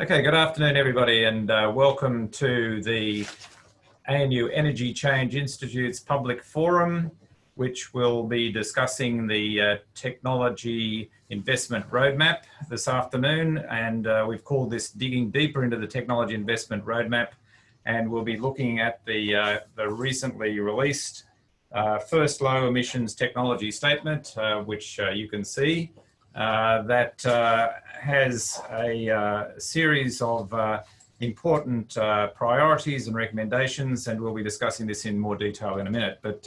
Okay, good afternoon, everybody, and uh, welcome to the ANU Energy Change Institute's public forum, which will be discussing the uh, technology investment roadmap this afternoon. And uh, we've called this Digging Deeper into the Technology Investment Roadmap. And we'll be looking at the, uh, the recently released uh, first low emissions technology statement, uh, which you can see. Uh, that uh, has a uh, series of important priorities and recommendations, and we'll be discussing this in more detail in a minute. But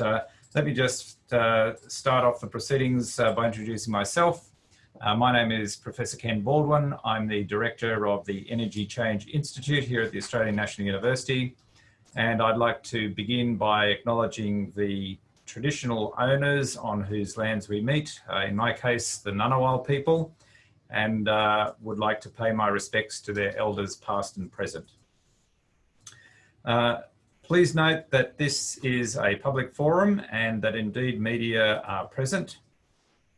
let me just start off the proceedings by introducing myself. Uh, my name is Professor Ken Baldwin. I'm the director of the Energy Change Institute here at the Australian National University. And I'd like to begin by acknowledging the traditional owners on whose lands we meet, uh, in my case, the Ngunnawal people, and uh, would like to pay my respects to their elders past and present. Uh, please note that this is a public forum and that indeed media are present.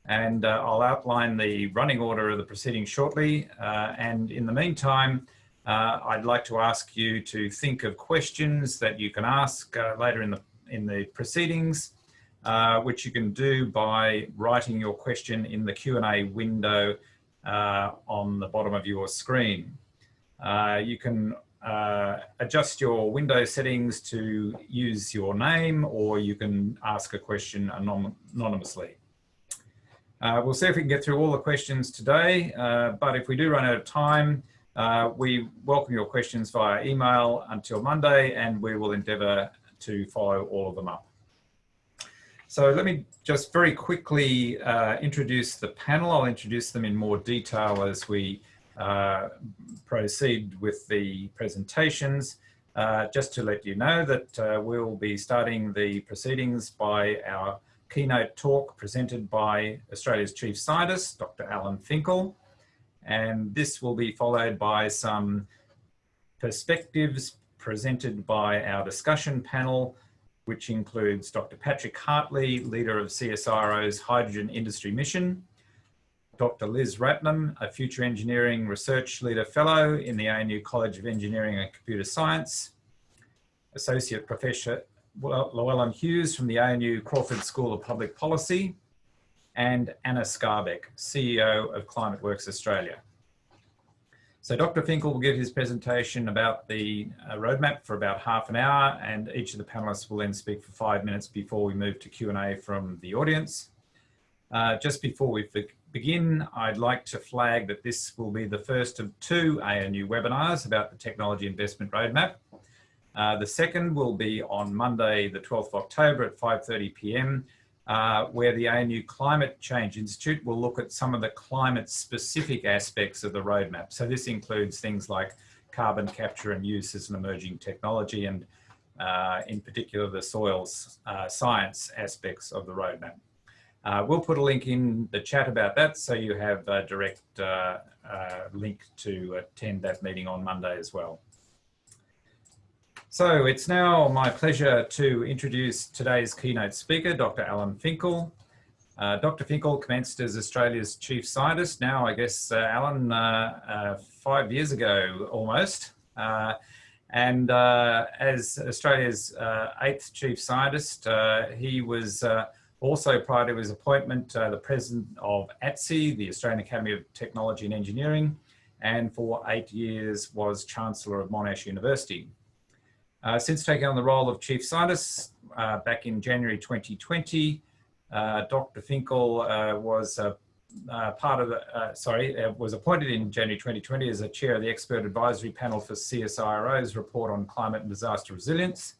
And uh, I'll outline the running order of the proceedings shortly. Uh, and in the meantime, uh, I'd like to ask you to think of questions that you can ask later in the in the proceedings uh, which you can do by writing your question in the Q&A window uh, on the bottom of your screen. Uh, you can uh, adjust your window settings to use your name or you can ask a question anonymously. Uh, we'll see if we can get through all the questions today, but if we do run out of time, we welcome your questions via email until Monday and we will endeavour to follow all of them up. So let me just very quickly uh, introduce the panel. I'll introduce them in more detail as we uh, proceed with the presentations. Uh, just to let you know that uh, we'll be starting the proceedings by our keynote talk presented by Australia's Chief Scientist, Dr. Alan Finkel. And this will be followed by some perspectives presented by our discussion panel which includes Dr. Patrick Hartley, leader of CSIRO's Hydrogen Industry Mission, Dr. Liz Ratnam, a Future Engineering Research Leader Fellow in the ANU College of Engineering and Computer Science, Associate Professor Llewellyn Hughes from the ANU Crawford School of Public Policy, and Anna Skarbek, CEO of Climate Works Australia. So Dr. Finkel will give his presentation about the uh, roadmap for about half an hour and each of the panelists will then speak for five minutes before we move to Q&A from the audience. Uh, just before we begin, I'd like to flag that this will be the first of two ANU webinars about the Technology Investment Roadmap. Uh, the second will be on Monday, the 12th of October at 5.30 p.m uh, where the ANU Climate Change Institute will look at some of the climate specific aspects of the roadmap. So this includes things like carbon capture and use as an emerging technology and uh, in particular the soils uh, science aspects of the roadmap. Uh, we'll put a link in the chat about that so you have a direct uh, uh, link to attend that meeting on Monday as well. So it's now my pleasure to introduce today's keynote speaker, Dr. Alan Finkel. Uh, Dr. Finkel commenced as Australia's chief scientist now, I guess, uh, Alan, uh, uh five years ago almost. Uh, and uh, as Australia's eighth chief scientist, he was also prior to his appointment, the president of ATSE, the Australian Academy of Technology and Engineering, and for eight years was Chancellor of Monash University. Uh, since taking on the role of Chief Scientist uh, back in January 2020, uh, Dr. Finkel uh, was part of the, uh, sorry, was appointed in January 2020 as a chair of the expert advisory panel for CSIRO's report on climate and disaster resilience.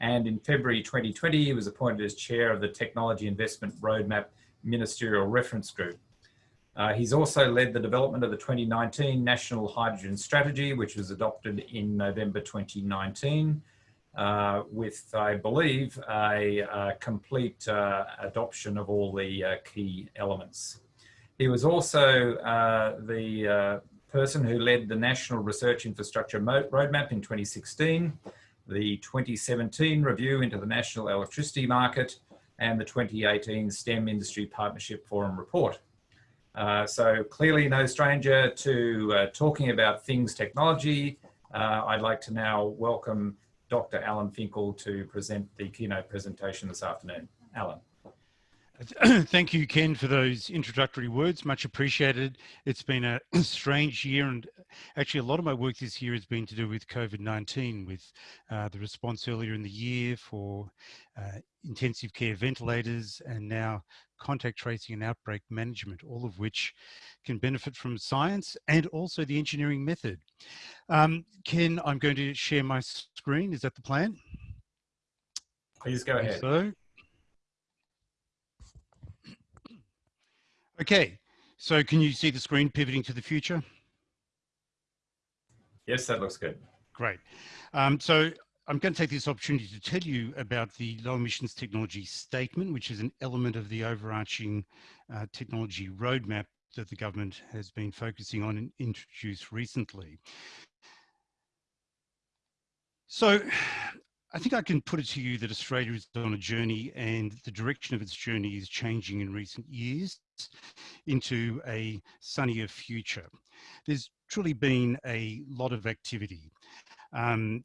And in February 2020, he was appointed as chair of the Technology Investment Roadmap Ministerial Reference Group. Uh, he's also led the development of the 2019 National Hydrogen Strategy, which was adopted in November 2019, uh, with, I believe, a, a complete uh, adoption of all the uh, key elements. He was also uh, the uh, person who led the National Research Infrastructure Roadmap in 2016, the 2017 review into the national electricity market, and the 2018 STEM Industry Partnership Forum report. Uh, so clearly no stranger to uh, talking about things technology. Uh, I'd like to now welcome Dr. Alan Finkel to present the keynote presentation this afternoon. Alan. Thank you, Ken, for those introductory words. Much appreciated. It's been a strange year, and actually, a lot of my work this year has been to do with COVID 19, with uh, the response earlier in the year for uh, intensive care ventilators, and now contact tracing and outbreak management, all of which can benefit from science and also the engineering method. Um, Ken, I'm going to share my screen. Is that the plan? Please go ahead. So, Okay, so can you see the screen pivoting to the future? Yes, that looks good. Great. Um, so I'm going to take this opportunity to tell you about the low emissions technology statement, which is an element of the overarching uh, technology roadmap that the government has been focusing on and introduced recently. So I think I can put it to you that Australia is on a journey and the direction of its journey is changing in recent years into a sunnier future. There's truly been a lot of activity. Um,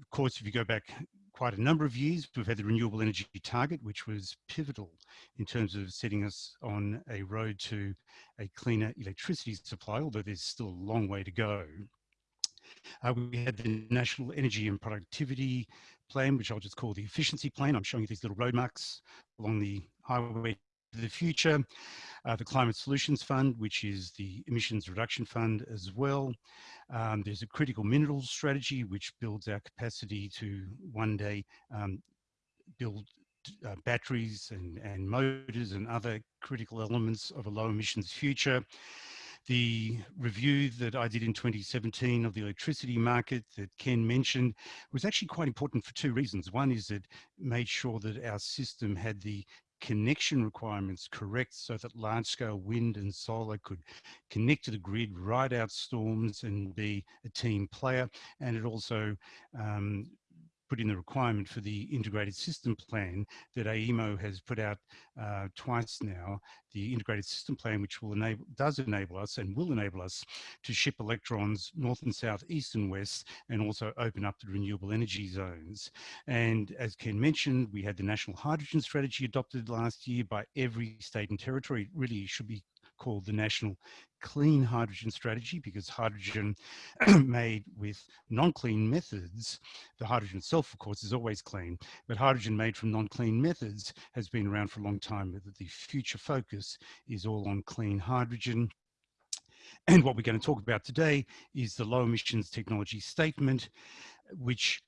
of course, if you go back quite a number of years, we've had the renewable energy target, which was pivotal in terms of setting us on a road to a cleaner electricity supply, although there's still a long way to go. Uh, we had the National Energy and Productivity Plan, which I'll just call the Efficiency Plan. I'm showing you these little road marks along the highway to the future. Uh, the Climate Solutions Fund, which is the emissions reduction fund as well. Um, there's a critical minerals strategy, which builds our capacity to one day um, build uh, batteries and, and motors and other critical elements of a low emissions future. The review that I did in 2017 of the electricity market that Ken mentioned was actually quite important for two reasons. One is it made sure that our system had the connection requirements correct so that large scale wind and solar could connect to the grid, ride out storms and be a team player. And it also um, put in the requirement for the integrated system plan that AEMO has put out uh, twice now, the integrated system plan, which will enable, does enable us and will enable us to ship electrons north and south, east and west, and also open up the renewable energy zones. And as Ken mentioned, we had the national hydrogen strategy adopted last year by every state and territory. It really should be called the National Clean Hydrogen Strategy because hydrogen made with non-clean methods, the hydrogen itself, of course, is always clean, but hydrogen made from non-clean methods has been around for a long time, but the future focus is all on clean hydrogen. And what we're going to talk about today is the low emissions technology statement, which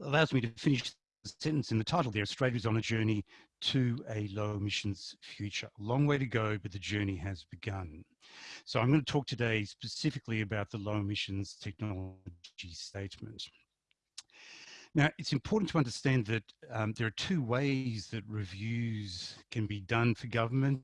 allows me to finish the sentence in the title there, Australia is on a journey to a low emissions future. A long way to go, but the journey has begun. So I'm going to talk today specifically about the low emissions technology statement. Now, it's important to understand that um, there are two ways that reviews can be done for government.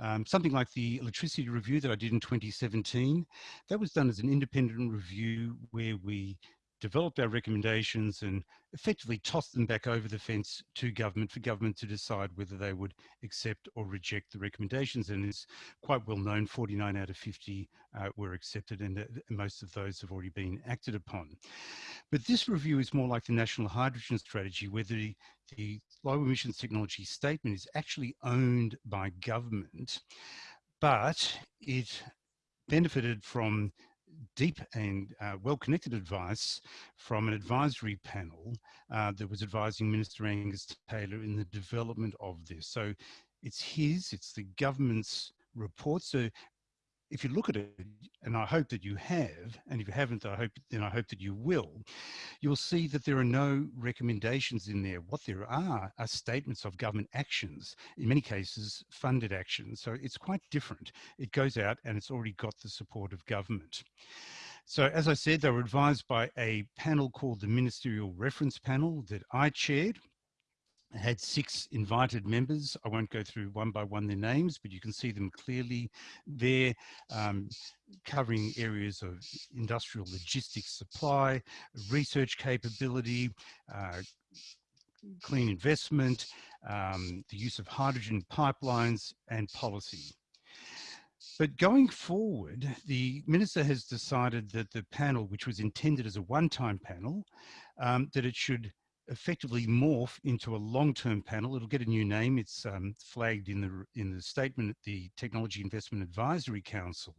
Um, something like the electricity review that I did in 2017, that was done as an independent review where we developed our recommendations and effectively tossed them back over the fence to government for government to decide whether they would accept or reject the recommendations. And it's quite well known, 49 out of 50 uh, were accepted and uh, most of those have already been acted upon. But this review is more like the National Hydrogen Strategy, where the, the low emissions technology statement is actually owned by government, but it benefited from deep and uh, well-connected advice from an advisory panel uh, that was advising Minister Angus Taylor in the development of this. So it's his, it's the government's report. So if you look at it, and I hope that you have, and if you haven't, I hope then I hope that you will, you'll see that there are no recommendations in there. What there are are statements of government actions, in many cases funded actions. So it's quite different. It goes out and it's already got the support of government. So as I said, they were advised by a panel called the Ministerial Reference Panel that I chaired had six invited members. I won't go through one by one their names, but you can see them clearly there, um, covering areas of industrial logistics supply, research capability, uh, clean investment, um, the use of hydrogen pipelines and policy. But going forward, the minister has decided that the panel, which was intended as a one-time panel, um, that it should effectively morph into a long-term panel. It'll get a new name. It's um, flagged in the in the statement at the Technology Investment Advisory Council,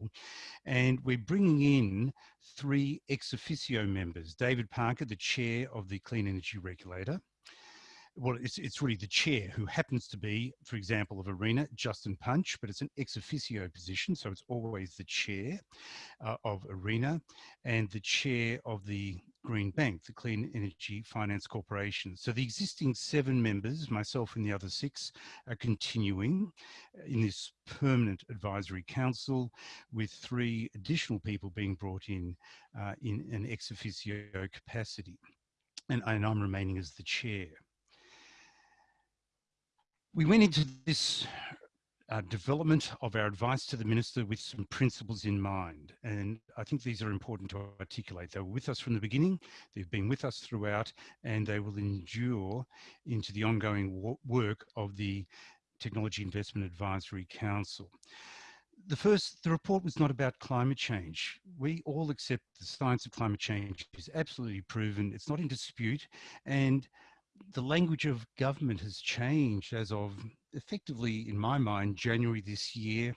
and we're bringing in three ex officio members: David Parker, the chair of the Clean Energy Regulator, well, it's, it's really the chair who happens to be, for example, of ARENA, Justin Punch, but it's an ex officio position. So it's always the chair uh, of ARENA and the chair of the Green Bank, the Clean Energy Finance Corporation. So the existing seven members, myself and the other six, are continuing in this permanent advisory council with three additional people being brought in uh, in an ex officio capacity. And, and I'm remaining as the chair we went into this uh, development of our advice to the minister with some principles in mind. And I think these are important to articulate. They were with us from the beginning, they've been with us throughout, and they will endure into the ongoing work of the Technology Investment Advisory Council. The first, the report was not about climate change. We all accept the science of climate change is absolutely proven, it's not in dispute, and the language of government has changed as of effectively, in my mind, January this year.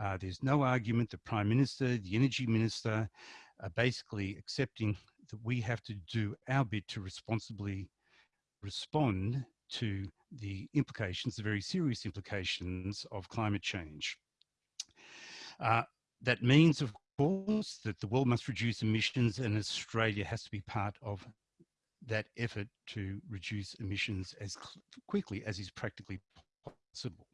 Uh, there's no argument the Prime Minister, the Energy Minister are basically accepting that we have to do our bit to responsibly respond to the implications, the very serious implications of climate change. Uh, that means, of course, that the world must reduce emissions and Australia has to be part of that effort to reduce emissions as quickly as is practically possible.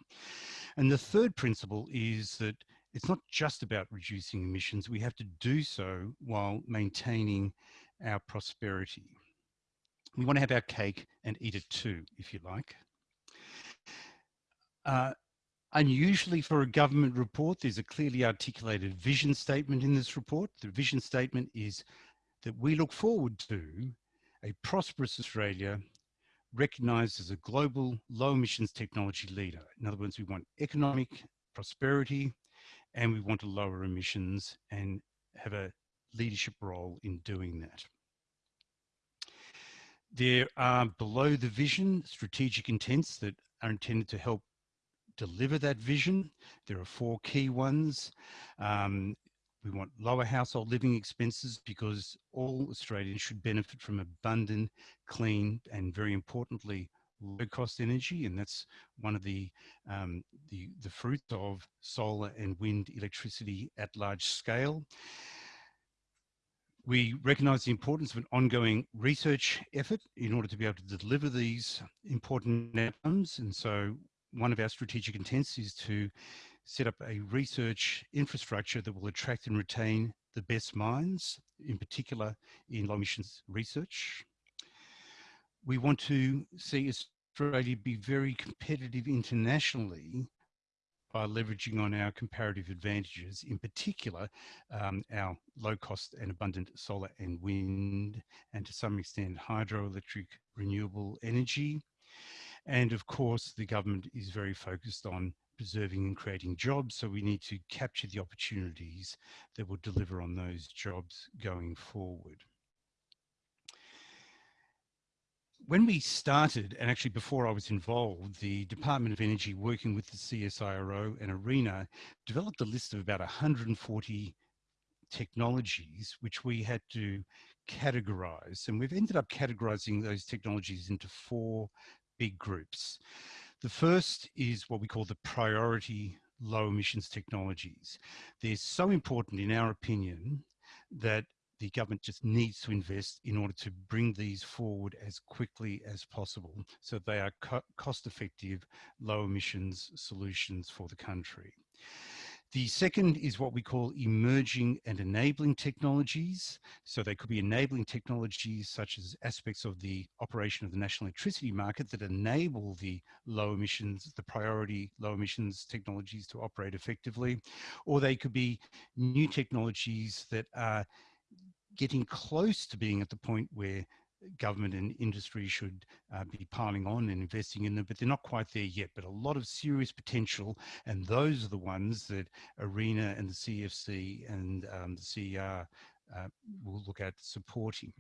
And the third principle is that it's not just about reducing emissions, we have to do so while maintaining our prosperity. We want to have our cake and eat it too, if you like. Uh, unusually for a government report, there's a clearly articulated vision statement in this report. The vision statement is that we look forward to a prosperous Australia recognised as a global low emissions technology leader. In other words, we want economic prosperity and we want to lower emissions and have a leadership role in doing that. There are below the vision strategic intents that are intended to help deliver that vision. There are four key ones. Um, we want lower household living expenses because all Australians should benefit from abundant, clean, and very importantly, low cost energy. And that's one of the, um, the, the fruits of solar and wind electricity at large scale. We recognise the importance of an ongoing research effort in order to be able to deliver these important outcomes. And so one of our strategic intents is to set up a research infrastructure that will attract and retain the best minds, in particular in low emissions research. We want to see Australia be very competitive internationally by leveraging on our comparative advantages, in particular, um, our low cost and abundant solar and wind, and to some extent hydroelectric renewable energy. And of course, the government is very focused on preserving and creating jobs. So we need to capture the opportunities that will deliver on those jobs going forward. When we started, and actually before I was involved, the Department of Energy working with the CSIRO and ARENA developed a list of about 140 technologies which we had to categorize. And we've ended up categorizing those technologies into four big groups. The first is what we call the priority low emissions technologies. They're so important in our opinion that the government just needs to invest in order to bring these forward as quickly as possible so they are co cost effective low emissions solutions for the country. The second is what we call emerging and enabling technologies. So they could be enabling technologies such as aspects of the operation of the national electricity market that enable the low emissions, the priority low emissions technologies to operate effectively. Or they could be new technologies that are getting close to being at the point where government and industry should uh, be piling on and investing in them, but they're not quite there yet. But a lot of serious potential, and those are the ones that ARENA and the CEFC and um, the CER uh, will look at supporting.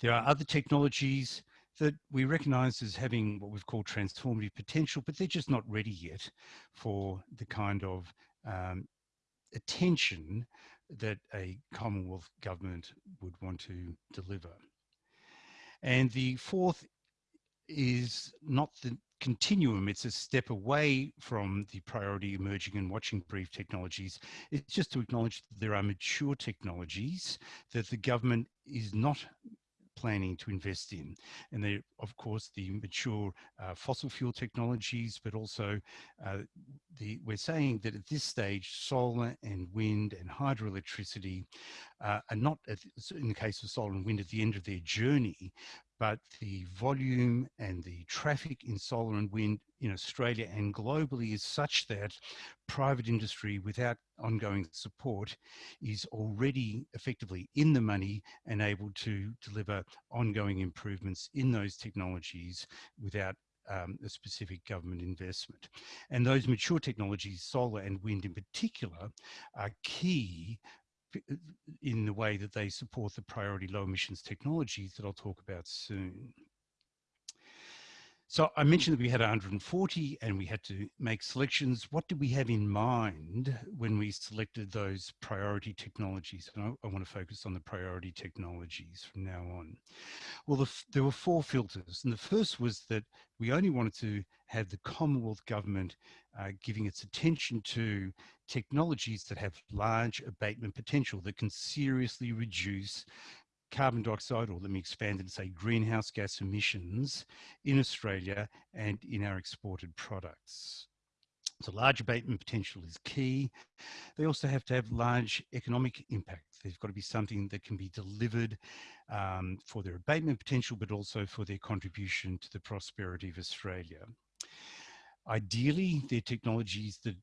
There are other technologies that we recognize as having what we've called transformative potential, but they're just not ready yet for the kind of um, attention that a Commonwealth government would want to deliver. And the fourth is not the continuum, it's a step away from the priority emerging and watching brief technologies. It's just to acknowledge that there are mature technologies that the government is not planning to invest in. And of course, the mature uh, fossil fuel technologies, but also uh, the, we're saying that at this stage, solar and wind and hydroelectricity uh, are not, at, in the case of solar and wind, at the end of their journey, but the volume and the traffic in solar and wind in Australia and globally is such that private industry without ongoing support is already effectively in the money and able to deliver ongoing improvements in those technologies without um, a specific government investment. And those mature technologies, solar and wind in particular, are key Uh, in the way that they support the priority low emissions technologies that I'll talk about soon. So I mentioned that we had 140 and we had to make selections. What did we have in mind when we selected those priority technologies? And I, I want to focus on the priority technologies from now on. Well, the, there were four filters. And the first was that we only wanted to have the Commonwealth government uh, giving its attention to technologies that have large abatement potential that can seriously reduce carbon dioxide, or let me expand and say greenhouse gas emissions in Australia and in our exported products. So large abatement potential is key. They also have to have large economic impact. There's got to be something that can be delivered um, for their abatement potential, but also for their contribution to the prosperity of Australia. Ideally, they're technologies that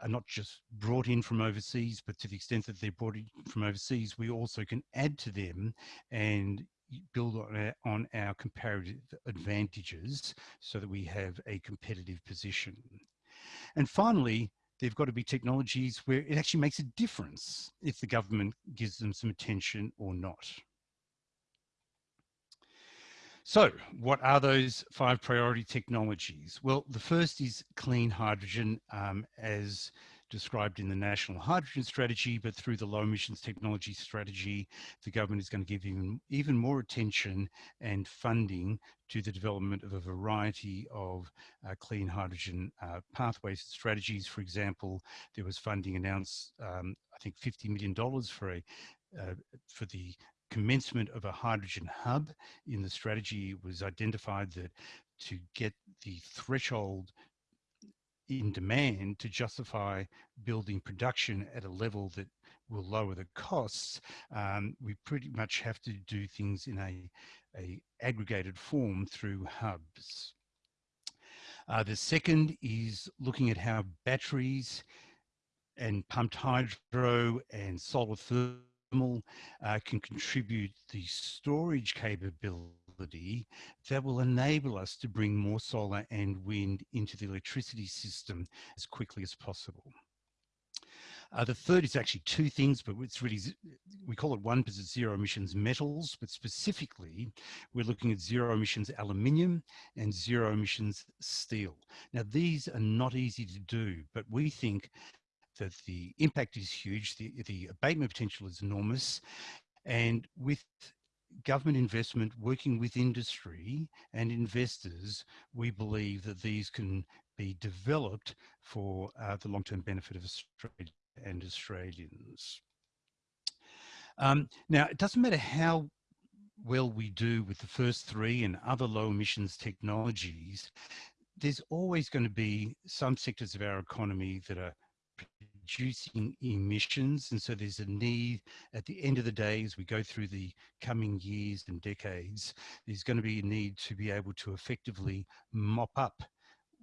are not just brought in from overseas, but to the extent that they're brought in from overseas, we also can add to them and build on our, on our comparative advantages so that we have a competitive position. And finally, they've got to be technologies where it actually makes a difference if the government gives them some attention or not. So what are those five priority technologies? Well, the first is clean hydrogen um, as described in the National Hydrogen Strategy, but through the Low Emissions Technology Strategy, the government is going to give even, even more attention and funding to the development of a variety of uh, clean hydrogen uh, pathways and strategies. For example, there was funding announced, um, I think $50 million for a uh, for the commencement of a hydrogen hub in the strategy was identified that to get the threshold in demand to justify building production at a level that will lower the costs, um, we pretty much have to do things in a, a aggregated form through hubs. Uh, the second is looking at how batteries and pumped hydro and solar thermal uh, can contribute the storage capability that will enable us to bring more solar and wind into the electricity system as quickly as possible. Uh, the third is actually two things, but it's really, we call it one because it's zero emissions metals, but specifically we're looking at zero emissions aluminium and zero emissions steel. Now these are not easy to do, but we think that the impact is huge, the, the abatement potential is enormous, and with government investment working with industry and investors, we believe that these can be developed for uh, the long-term benefit of Australia and Australians. Um, now, it doesn't matter how well we do with the first three and other low emissions technologies, there's always going to be some sectors of our economy that are reducing emissions. And so there's a need at the end of the day, as we go through the coming years and decades, there's going to be a need to be able to effectively mop up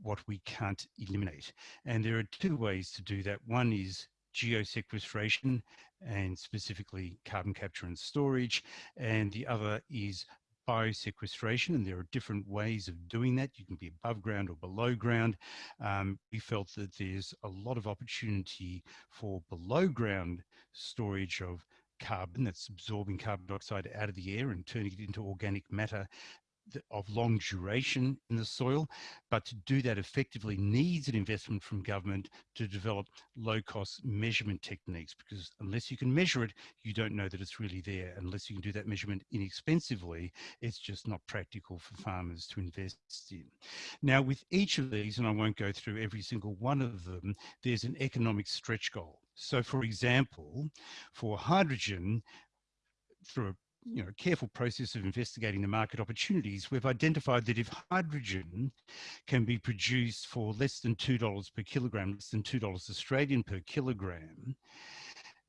what we can't eliminate. And there are two ways to do that. One is geosequestration and specifically carbon capture and storage. And the other is biosequestration, and there are different ways of doing that. You can be above ground or below ground. Um, we felt that there's a lot of opportunity for below ground storage of carbon that's absorbing carbon dioxide out of the air and turning it into organic matter of long duration in the soil, but to do that effectively needs an investment from government to develop low cost measurement techniques because unless you can measure it, you don't know that it's really there. Unless you can do that measurement inexpensively, it's just not practical for farmers to invest in. Now with each of these, and I won't go through every single one of them, there's an economic stretch goal. So for example, for hydrogen, through a you know, careful process of investigating the market opportunities, we've identified that if hydrogen can be produced for less than $2 per kilogram, less than $2 Australian per kilogram,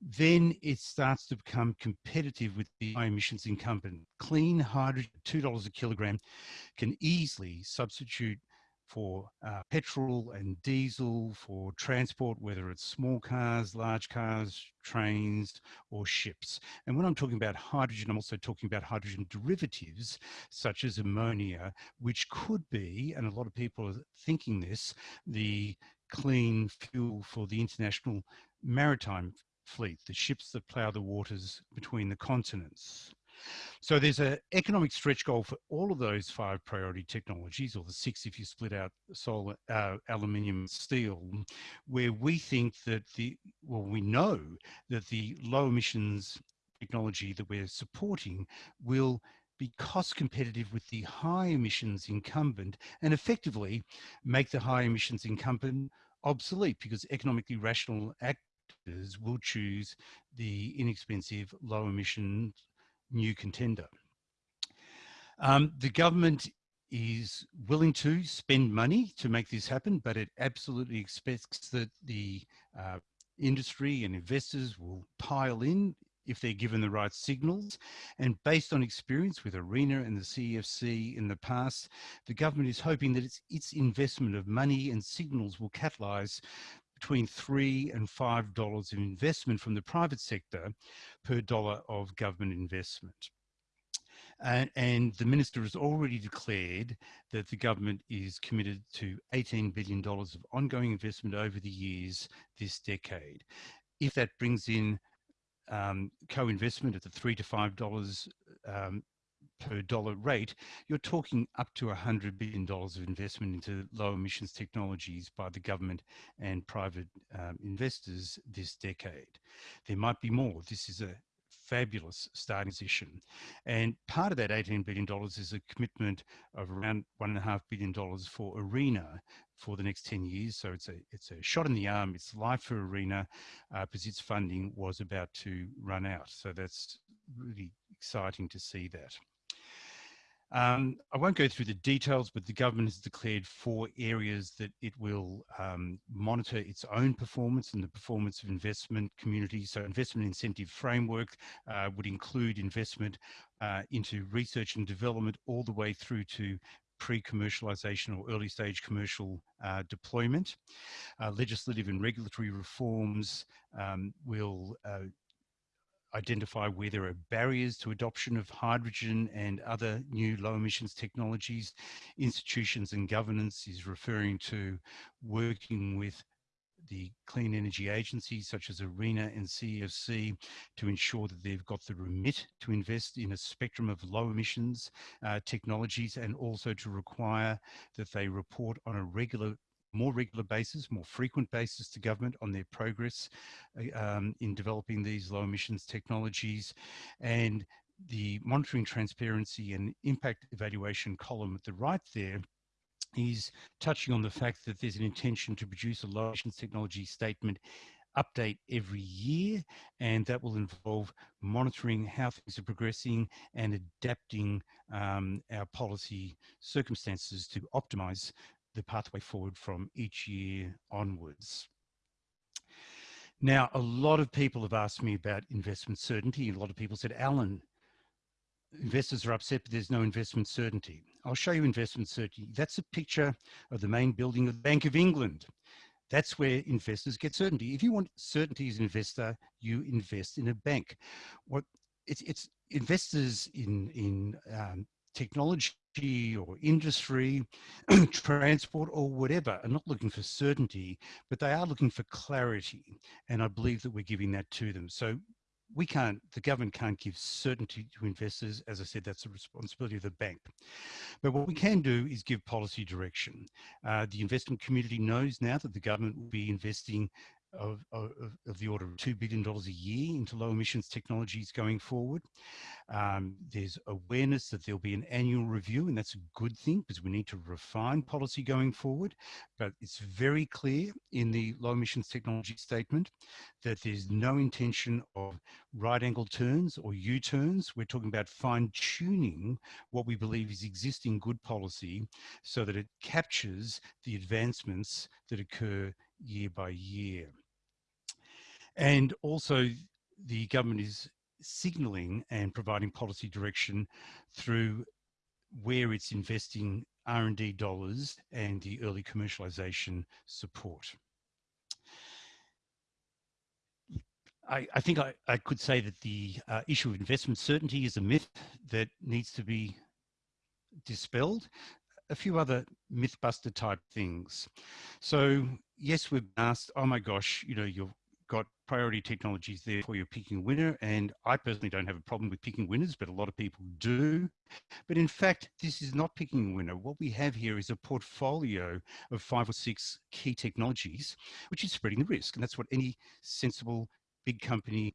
then it starts to become competitive with the high emissions incumbent. Clean hydrogen, $2 a kilogram, can easily substitute for uh, petrol and diesel for transport, whether it's small cars, large cars, trains or ships. And when I'm talking about hydrogen, I'm also talking about hydrogen derivatives such as ammonia, which could be, and a lot of people are thinking this, the clean fuel for the international maritime fleet, the ships that plough the waters between the continents. So there's an economic stretch goal for all of those five priority technologies, or the six if you split out solar, uh, aluminium, steel, where we think that the, well, we know that the low emissions technology that we're supporting will be cost competitive with the high emissions incumbent and effectively make the high emissions incumbent obsolete because economically rational actors will choose the inexpensive low emission new contender. Um, the government is willing to spend money to make this happen, but it absolutely expects that the uh, industry and investors will pile in if they're given the right signals. And based on experience with ARENA and the CEFC in the past, the government is hoping that its, its investment of money and signals will catalyse between three and five dollars of investment from the private sector per dollar of government investment. And, and, the minister has already declared that the government is committed to $18 billion of ongoing investment over the years this decade. If that brings in um, co-investment at the three to five dollars um, per dollar rate, you're talking up to $100 billion of investment into low emissions technologies by the government and private um, investors this decade. There might be more. This is a fabulous starting position. And part of that $18 billion is a commitment of around $1.5 billion for ARENA for the next 10 years. So it's a, it's a shot in the arm. It's life for ARENA uh, because its funding was about to run out. So that's really exciting to see that. Um, I won't go through the details, but the government has declared four areas that it will um, monitor its own performance and the performance of investment communities. So investment incentive framework uh, would include investment uh, into research and development all the way through to pre-commercialization or early stage commercial uh, deployment. Uh, legislative and regulatory reforms um, will uh, identify where there are barriers to adoption of hydrogen and other new low emissions technologies. Institutions and governance is referring to working with the clean energy agencies such as ARENA and CEFC to ensure that they've got the remit to invest in a spectrum of low emissions uh, technologies and also to require that they report on a regular more regular basis, more frequent basis to government on their progress uh, um, in developing these low emissions technologies. And the monitoring transparency and impact evaluation column at the right there is touching on the fact that there's an intention to produce a low emissions technology statement update every year and that will involve monitoring how things are progressing and adapting um, our policy circumstances to optimize the pathway forward from each year onwards. Now, a lot of people have asked me about investment certainty. A lot of people said, Alan, investors are upset, but there's no investment certainty. I'll show you investment certainty. That's a picture of the main building of the Bank of England. That's where investors get certainty. If you want certainty as an investor, you invest in a bank. What it's, it's investors in, in um, technology or industry, transport or whatever are not looking for certainty, but they are looking for clarity. And I believe that we're giving that to them. So we can't, the government can't give certainty to investors. As I said, that's the responsibility of the bank. But what we can do is give policy direction. Uh, the investment community knows now that the government will be investing of, of, of, the order of $2 billion a year into low emissions technologies going forward. Um, there's awareness that there'll be an annual review and that's a good thing because we need to refine policy going forward. But it's very clear in the low emissions technology statement that there's no intention of right angle turns or U-turns. We're talking about fine tuning what we believe is existing good policy so that it captures the advancements that occur year by year. And also the government is signalling and providing policy direction through where it's investing R&D dollars and the early commercialisation support. I, I think I, I, could say that the uh, issue of investment certainty is a myth that needs to be dispelled. A few other mythbuster type things. So yes, we've asked, oh my gosh, you know, you're got priority technologies there for you picking a winner. And I personally don't have a problem with picking winners, but a lot of people do. But in fact, this is not picking a winner. What we have here is a portfolio of five or six key technologies, which is spreading the risk. And that's what any sensible big company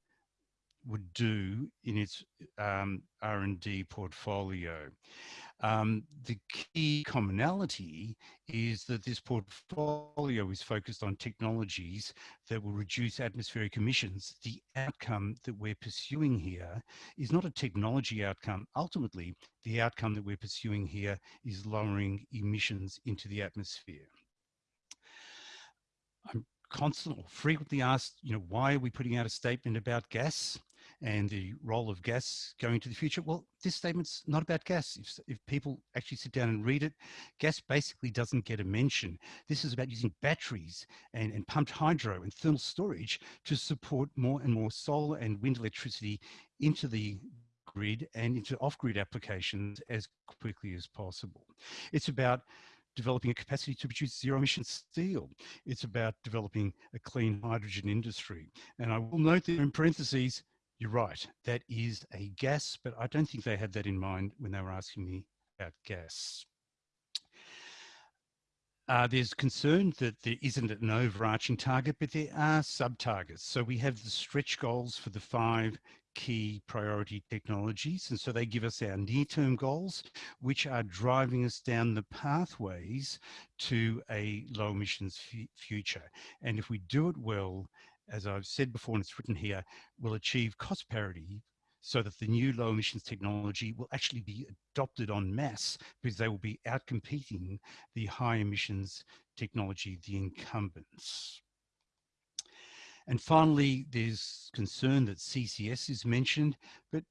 would do in its um, R&D portfolio. Um, the key commonality is that this portfolio is focused on technologies that will reduce atmospheric emissions. The outcome that we're pursuing here is not a technology outcome. Ultimately, the outcome that we're pursuing here is lowering emissions into the atmosphere. I'm constantly, frequently asked, you know, why are we putting out a statement about gas? And the role of gas going into the future. Well, this statement's not about gas. If, if people actually sit down and read it, gas basically doesn't get a mention. This is about using batteries and, and pumped hydro and thermal storage to support more and more solar and wind electricity into the grid and into off-grid applications as quickly as possible. It's about developing a capacity to produce zero emission steel. It's about developing a clean hydrogen industry. And I will note there in parentheses, you're right, that is a gas, but I don't think they had that in mind when they were asking me about gas. Uh, there's concern that there isn't an overarching target, but there are sub-targets. So we have the stretch goals for the five key priority technologies. And so they give us our near-term goals, which are driving us down the pathways to a low emissions future. And if we do it well as I've said before and it's written here, will achieve cost parity so that the new low emissions technology will actually be adopted en masse because they will be outcompeting the high emissions technology, the incumbents. And finally, there's concern that CCS is mentioned, but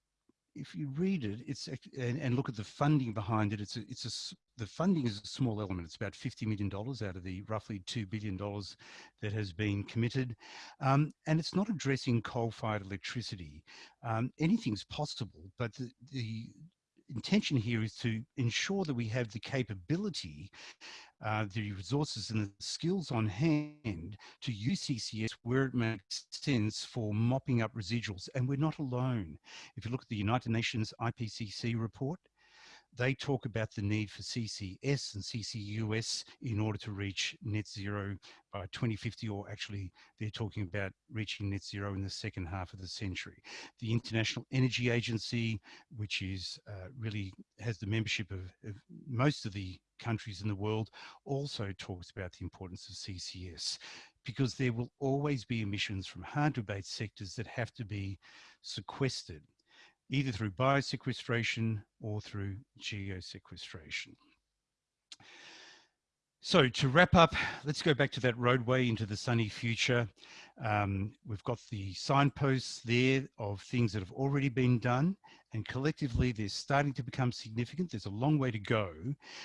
if you read it, it's and, and, look at the funding behind it. It's a, it's a the funding is a small element. It's about fifty million dollars out of the roughly two billion dollars that has been committed, um, and it's not addressing coal-fired electricity. Um, anything's possible, but the, the intention here is to ensure that we have the capability uh, the resources and the skills on hand to use CCS where it makes sense for mopping up residuals. And we're not alone. If you look at the United Nations IPCC report, they talk about the need for CCS and CCUS in order to reach net zero by 2050, or actually they're talking about reaching net zero in the second half of the century. The International Energy Agency, which is uh, really has the membership of, of most of the countries in the world, also talks about the importance of CCS because there will always be emissions from hard to abate sectors that have to be sequestered either through biosequestration or through geosequestration. So to wrap up, let's go back to that roadway into the sunny future. Um, we've got the signposts there of things that have already been done and collectively they're starting to become significant. There's a long way to go,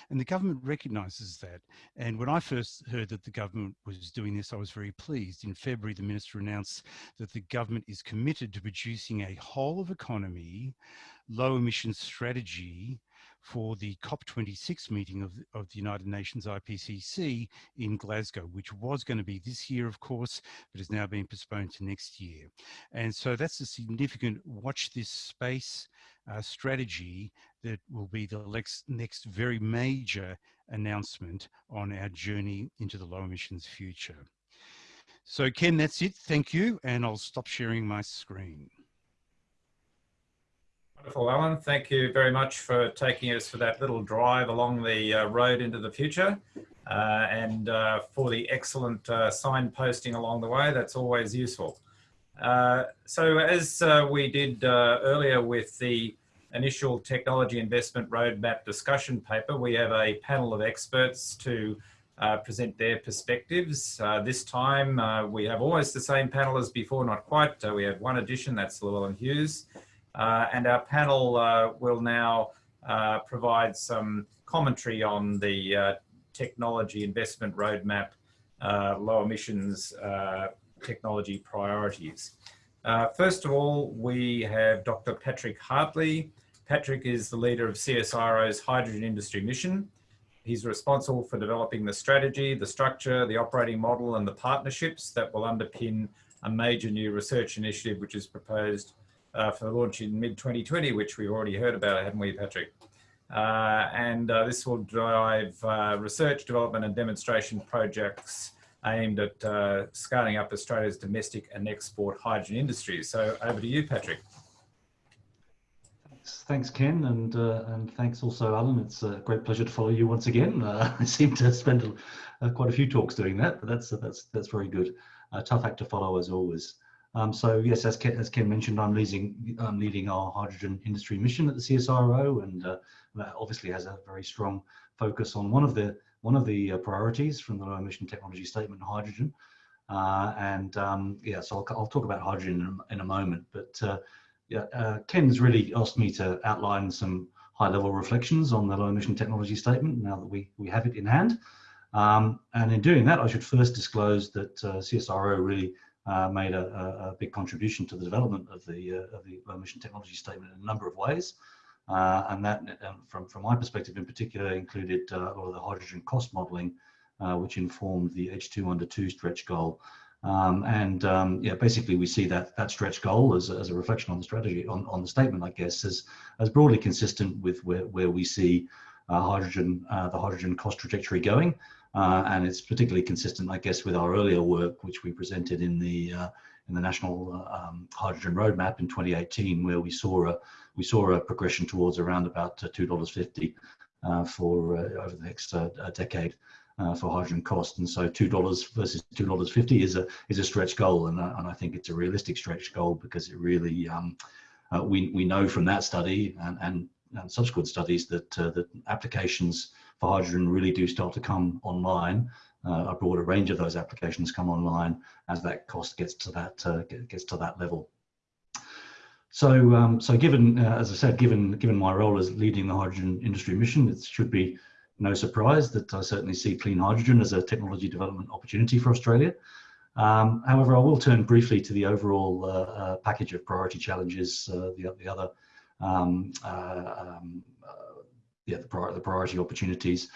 and the government recognises that. And when I first heard that the government was doing this, I was very pleased. In February, the minister announced that the government is committed to producing a whole of economy, low emissions strategy for the COP26 meeting of, of the United Nations IPCC in Glasgow, which was going to be this year, of course, but has now been postponed to next year. And so that's a significant watch this space uh, strategy that will be the next, next very major announcement on our journey into the low emissions future. So Ken, that's it. Thank you. And I'll stop sharing my screen. Wonderful, Alan. Thank you very much for taking us for that little drive along the uh, road into the future uh, and uh, for the excellent uh, signposting along the way. That's always useful. Uh, so as uh, we did earlier with the initial technology investment roadmap discussion paper, we have a panel of experts to present their perspectives. this time we have almost the same panel as before, not quite. we have one addition, that's Llewellyn Hughes. Uh, and our panel uh, will now uh, provide some commentary on the technology investment roadmap, low emissions technology priorities. first of all, we have Dr. Patrick Hartley. Patrick is the leader of CSIRO's hydrogen industry mission. He's responsible for developing the strategy, the structure, the operating model, and the partnerships that will underpin a major new research initiative which is proposed uh, for launch in mid-2020, which we've already heard about, haven't we, Patrick? Uh, and uh, this will drive uh, research, development and demonstration projects aimed at uh, scaling up Australia's domestic and export hydrogen industries. So over to you, Patrick. Thanks, Ken, and uh, and thanks also, Alan. It's a great pleasure to follow you once again. I seem to spend quite a few talks doing that, but that's that's that's very good. tough act to follow as always. Um, so yes, as Ken, as Ken mentioned, I'm leading, I'm leading our hydrogen industry mission at the CSIRO, and uh, that obviously has a very strong focus on one of the one of the uh, priorities from the low emission technology statement, hydrogen. Uh, and um, yeah, so I'll, I'll, talk about hydrogen in a, in a moment. But uh, yeah, uh, Ken's really asked me to outline some high level reflections on the low emission technology statement now that we we have it in hand. Um, and in doing that, I should first disclose that uh, CSIRO really uh, made a, a, big contribution to the development of the uh, of the low emission technology statement in a number of ways. Uh, and that, um, from from my perspective in particular, included uh, a lot of the hydrogen cost modelling, uh, which informed the H2 under two stretch goal. Um, and um, yeah, basically we see that that stretch goal as, as a reflection on the strategy on, on the statement, I guess, as as broadly consistent with where where we see uh, hydrogen the hydrogen cost trajectory going. Uh, and it's particularly consistent, I guess, with our earlier work, which we presented in the uh, in the National uh, um, Hydrogen Roadmap in 2018, where we saw a we saw a progression towards around about uh, two dollars fifty uh, for over the next decade. for hydrogen cost, and so two dollars versus two dollars fifty is a is a stretch goal, and, and I think it's a realistic stretch goal because it really um, we we know from that study and and, and subsequent studies that that applications for hydrogen really do start to come online. Uh, a broader range of those applications come online as that cost gets to that uh, gets to that level. So, um, so given, uh, as I said, given given my role as leading the hydrogen industry mission, it should be no surprise that I certainly see clean hydrogen as a technology development opportunity for Australia. Um, however, I will turn briefly to the overall uh, uh, package of priority challenges, uh, the, the other um, um, yeah, the, the priority opportunities.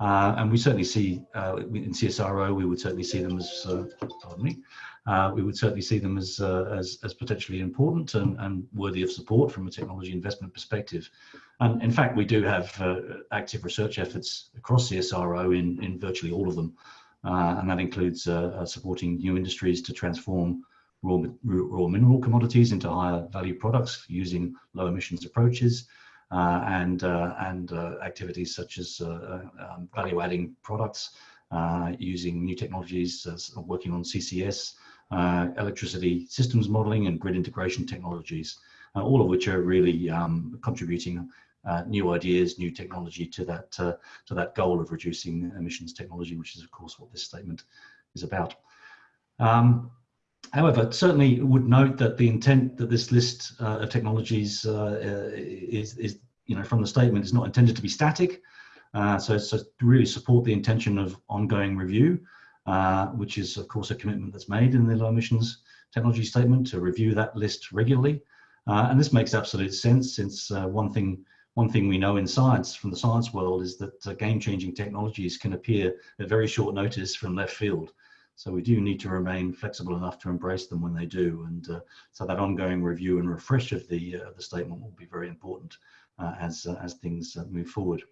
Uh, and we certainly see uh, in CSIRO, we would certainly see them as, uh, pardon me, uh, we would certainly see them as, uh, as, as, potentially important and, and, worthy of support from a technology investment perspective. And in fact, we do have uh, active research efforts across CSIRO in, in virtually all of them. and that includes supporting new industries to transform raw, raw mineral commodities into higher value products using low emissions approaches, and uh, and uh, activities such as um, value adding products using new technologies, working on CCS, electricity systems modeling and grid integration technologies, all of which are really um, contributing uh, new ideas, new technology to that uh, to that goal of reducing emissions technology, which is of course what this statement is about. Um, however, certainly would note that the intent that this list uh, of technologies uh, is, is, you know, from the statement is not intended to be static. Uh, so, so really support the intention of ongoing review, uh, which is of course a commitment that's made in the low emissions technology statement to review that list regularly. Uh, and this makes absolute sense since uh, one thing one thing we know in science from the science world is that uh, game-changing technologies can appear at very short notice from left field. So we do need to remain flexible enough to embrace them when they do. And uh, so that ongoing review and refresh of the, uh, the statement will be very important uh, as, uh, as things uh, move forward.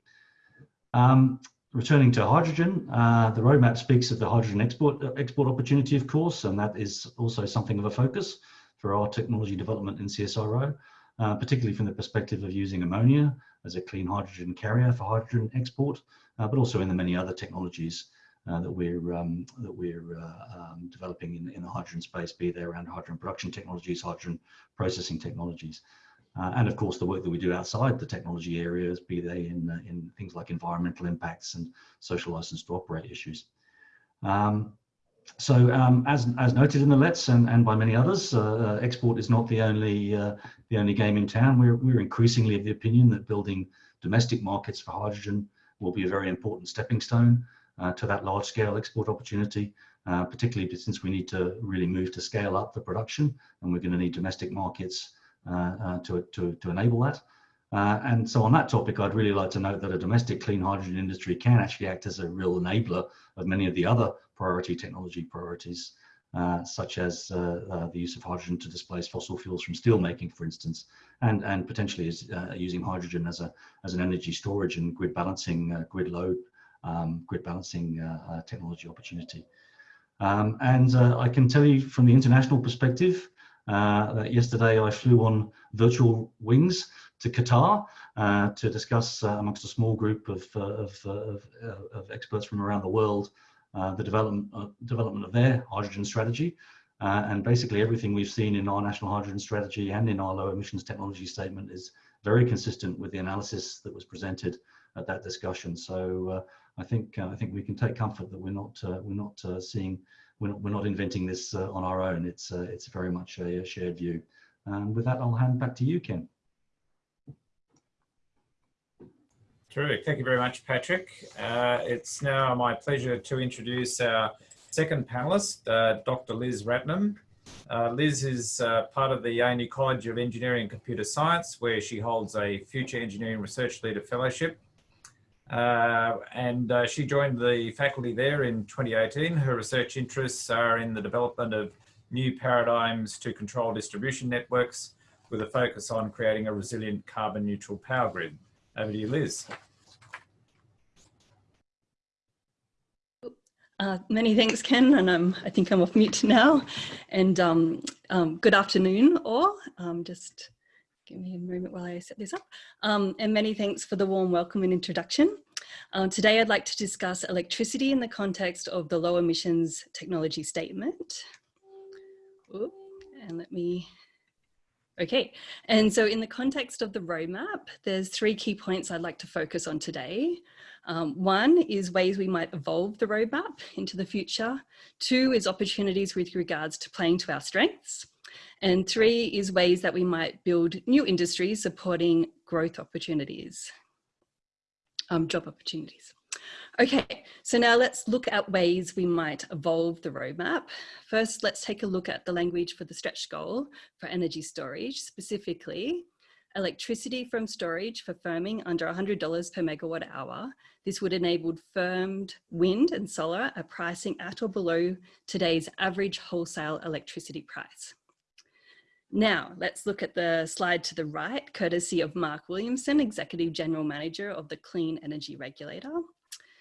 Um, returning to hydrogen, the roadmap speaks of the hydrogen export, export opportunity, of course, and that is also something of a focus for our technology development in CSIRO uh, particularly from the perspective of using ammonia as a clean hydrogen carrier for hydrogen export, uh, but also in the many other technologies uh, that we're um, that we're uh, um, developing in, in the hydrogen space, be they around hydrogen production technologies, hydrogen processing technologies. Uh, and of course, the work that we do outside the technology areas, be they in, uh, in things like environmental impacts and social license to operate issues. Um, so um, as, as noted in the LETS and, and by many others, uh, uh, export is not the only, uh, the only game in town. We're, we're increasingly of the opinion that building domestic markets for hydrogen will be a very important stepping stone uh, to that large scale export opportunity, uh, particularly since we need to really move to scale up the production and we're going to need domestic markets uh, to, to, to enable that. Uh, and so on that topic, I'd really like to note that a domestic clean hydrogen industry can actually act as a real enabler of many of the other priority technology priorities, uh, such as uh, uh, the use of hydrogen to displace fossil fuels from steel making, for instance, and, and potentially is, uh, using hydrogen as, a, as an energy storage and grid balancing, grid load, um, grid balancing technology opportunity. Um, and I can tell you from the international perspective, uh, that yesterday I flew on virtual wings to Qatar uh, to discuss uh, amongst a small group of, uh, of, uh, of, uh, of, experts from around the world the development, development of their hydrogen strategy. and basically everything we've seen in our national hydrogen strategy and in our low emissions technology statement is very consistent with the analysis that was presented at that discussion. So I think I think we can take comfort that we're not we're not seeing we're not, we're not inventing this uh, on our own. It's, uh, it's very much a, a, shared view. And with that, I'll hand back to you, Ken. Terrific. Thank you very much, Patrick. Uh, it's now my pleasure to introduce our second panelist, uh, Dr. Liz Ratnam. Uh, Liz is uh, part of the ANU College of Engineering and Computer Science, where she holds a Future Engineering Research Leader Fellowship uh, and uh, she joined the faculty there in 2018. Her research interests are in the development of new paradigms to control distribution networks with a focus on creating a resilient carbon neutral power grid. Over to you, Liz. Uh, many thanks, Ken, and um, I think I'm off mute now. And um, um, good afternoon, all. Um, just Give me a moment while I set this up. Um, and many thanks for the warm welcome and introduction. Uh, today I'd like to discuss electricity in the context of the low emissions technology statement. Ooh, and let me, okay. And so in the context of the roadmap, there's three key points I'd like to focus on today. Um, one is ways we might evolve the roadmap into the future. Two is opportunities with regards to playing to our strengths. And three is ways that we might build new industries supporting growth opportunities, um, job opportunities. Okay, so now let's look at ways we might evolve the roadmap. First, let's take a look at the language for the stretch goal for energy storage, specifically electricity from storage for firming under $100 per megawatt hour. This would enable firmed wind and solar at pricing at or below today's average wholesale electricity price. Now, let's look at the slide to the right, courtesy of Mark Williamson, Executive General Manager of the Clean Energy Regulator.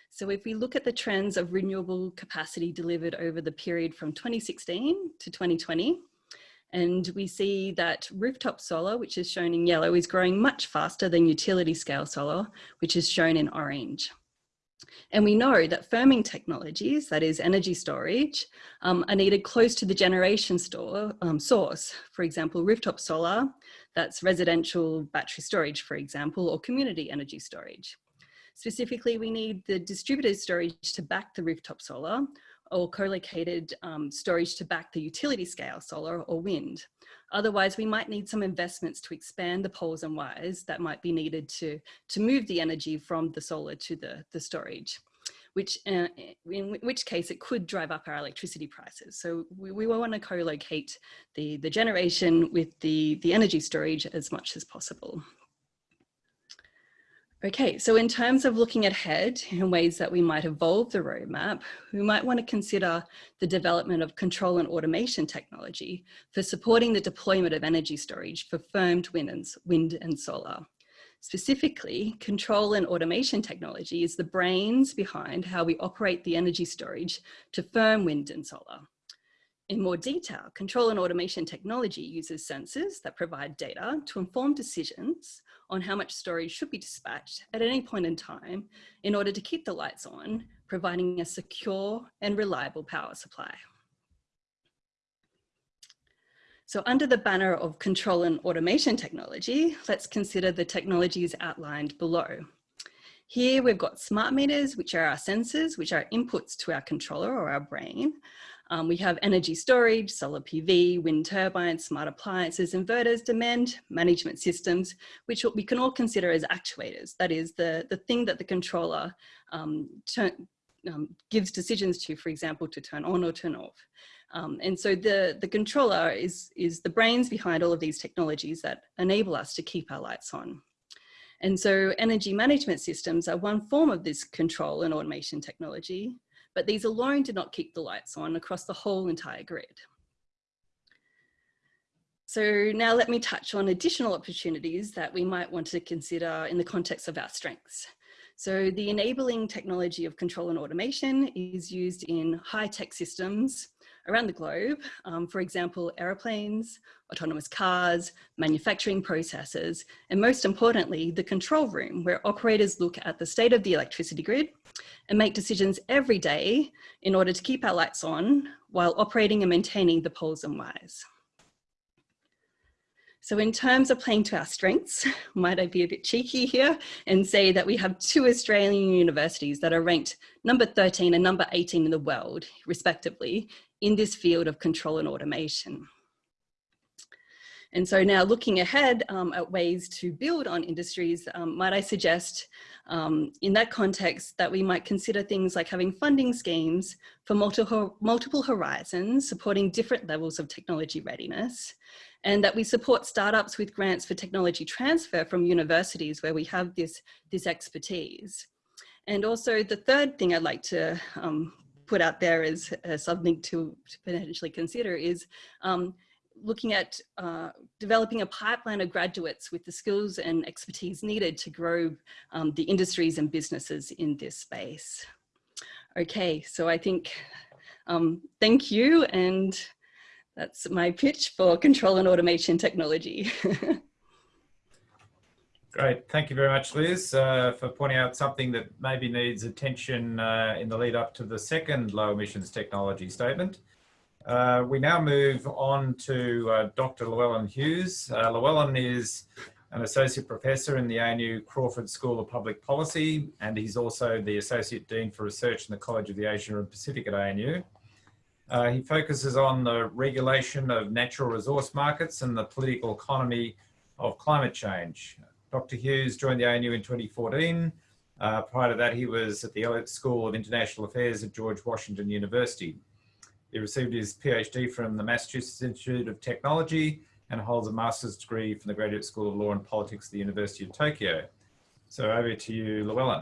So if we look at the trends of renewable capacity delivered over the period from 2016 to 2020, and we see that rooftop solar, which is shown in yellow, is growing much faster than utility scale solar, which is shown in orange. And we know that firming technologies, that is energy storage, um, are needed close to the generation store um, source. For example, rooftop solar, that's residential battery storage, for example, or community energy storage. Specifically, we need the distributed storage to back the rooftop solar, or co-located um, storage to back the utility scale solar or wind. Otherwise, we might need some investments to expand the poles and wires that might be needed to, to move the energy from the solar to the, the storage which uh, in which case it could drive up our electricity prices. So we, we want to co-locate the, the generation with the, the energy storage as much as possible. Okay, so in terms of looking ahead in ways that we might evolve the roadmap, we might want to consider the development of control and automation technology for supporting the deployment of energy storage for firmed wind and, wind and solar. Specifically, control and automation technology is the brains behind how we operate the energy storage to firm wind and solar. In more detail, control and automation technology uses sensors that provide data to inform decisions on how much storage should be dispatched at any point in time in order to keep the lights on, providing a secure and reliable power supply. So under the banner of control and automation technology, let's consider the technologies outlined below. Here we've got smart meters, which are our sensors, which are inputs to our controller or our brain. Um, we have energy storage, solar PV, wind turbines, smart appliances, inverters, demand management systems, which we can all consider as actuators. That is the, the thing that the controller um, turn, um, gives decisions to, for example, to turn on or turn off. Um, and so the, the controller is, is the brains behind all of these technologies that enable us to keep our lights on. And so energy management systems are one form of this control and automation technology, but these alone do not keep the lights on across the whole entire grid. So now let me touch on additional opportunities that we might want to consider in the context of our strengths. So the enabling technology of control and automation is used in high-tech systems around the globe. Um, for example, aeroplanes, autonomous cars, manufacturing processes, and most importantly, the control room where operators look at the state of the electricity grid and make decisions every day in order to keep our lights on while operating and maintaining the poles and wires. So in terms of playing to our strengths, might I be a bit cheeky here and say that we have two Australian universities that are ranked number 13 and number 18 in the world, respectively, in this field of control and automation. And so now looking ahead um, at ways to build on industries, um, might I suggest um, in that context that we might consider things like having funding schemes for multiple, multiple horizons, supporting different levels of technology readiness, and that we support startups with grants for technology transfer from universities where we have this, this expertise. And also the third thing I'd like to um, put out there as, as something to, to, potentially consider is um, looking at uh, developing a pipeline of graduates with the skills and expertise needed to grow um, the industries and businesses in this space. Okay, so I think, um, thank you. And that's my pitch for control and automation technology. Great. Thank you very much, Liz, uh, for pointing out something that maybe needs attention uh, in the lead up to the second low emissions technology statement. Uh, we now move on to uh, Dr. Llewellyn Hughes. Uh, Llewellyn is an associate professor in the ANU Crawford School of Public Policy, and he's also the Associate Dean for Research in the College of the Asia and Pacific at ANU. Uh, he focuses on the regulation of natural resource markets and the political economy of climate change. Dr. Hughes joined the ANU in 2014. Uh, prior to that, he was at the Elliott School of International Affairs at George Washington University. He received his PhD from the Massachusetts Institute of Technology and holds a master's degree from the Graduate School of Law and Politics at the University of Tokyo. So over to you, Llewellyn.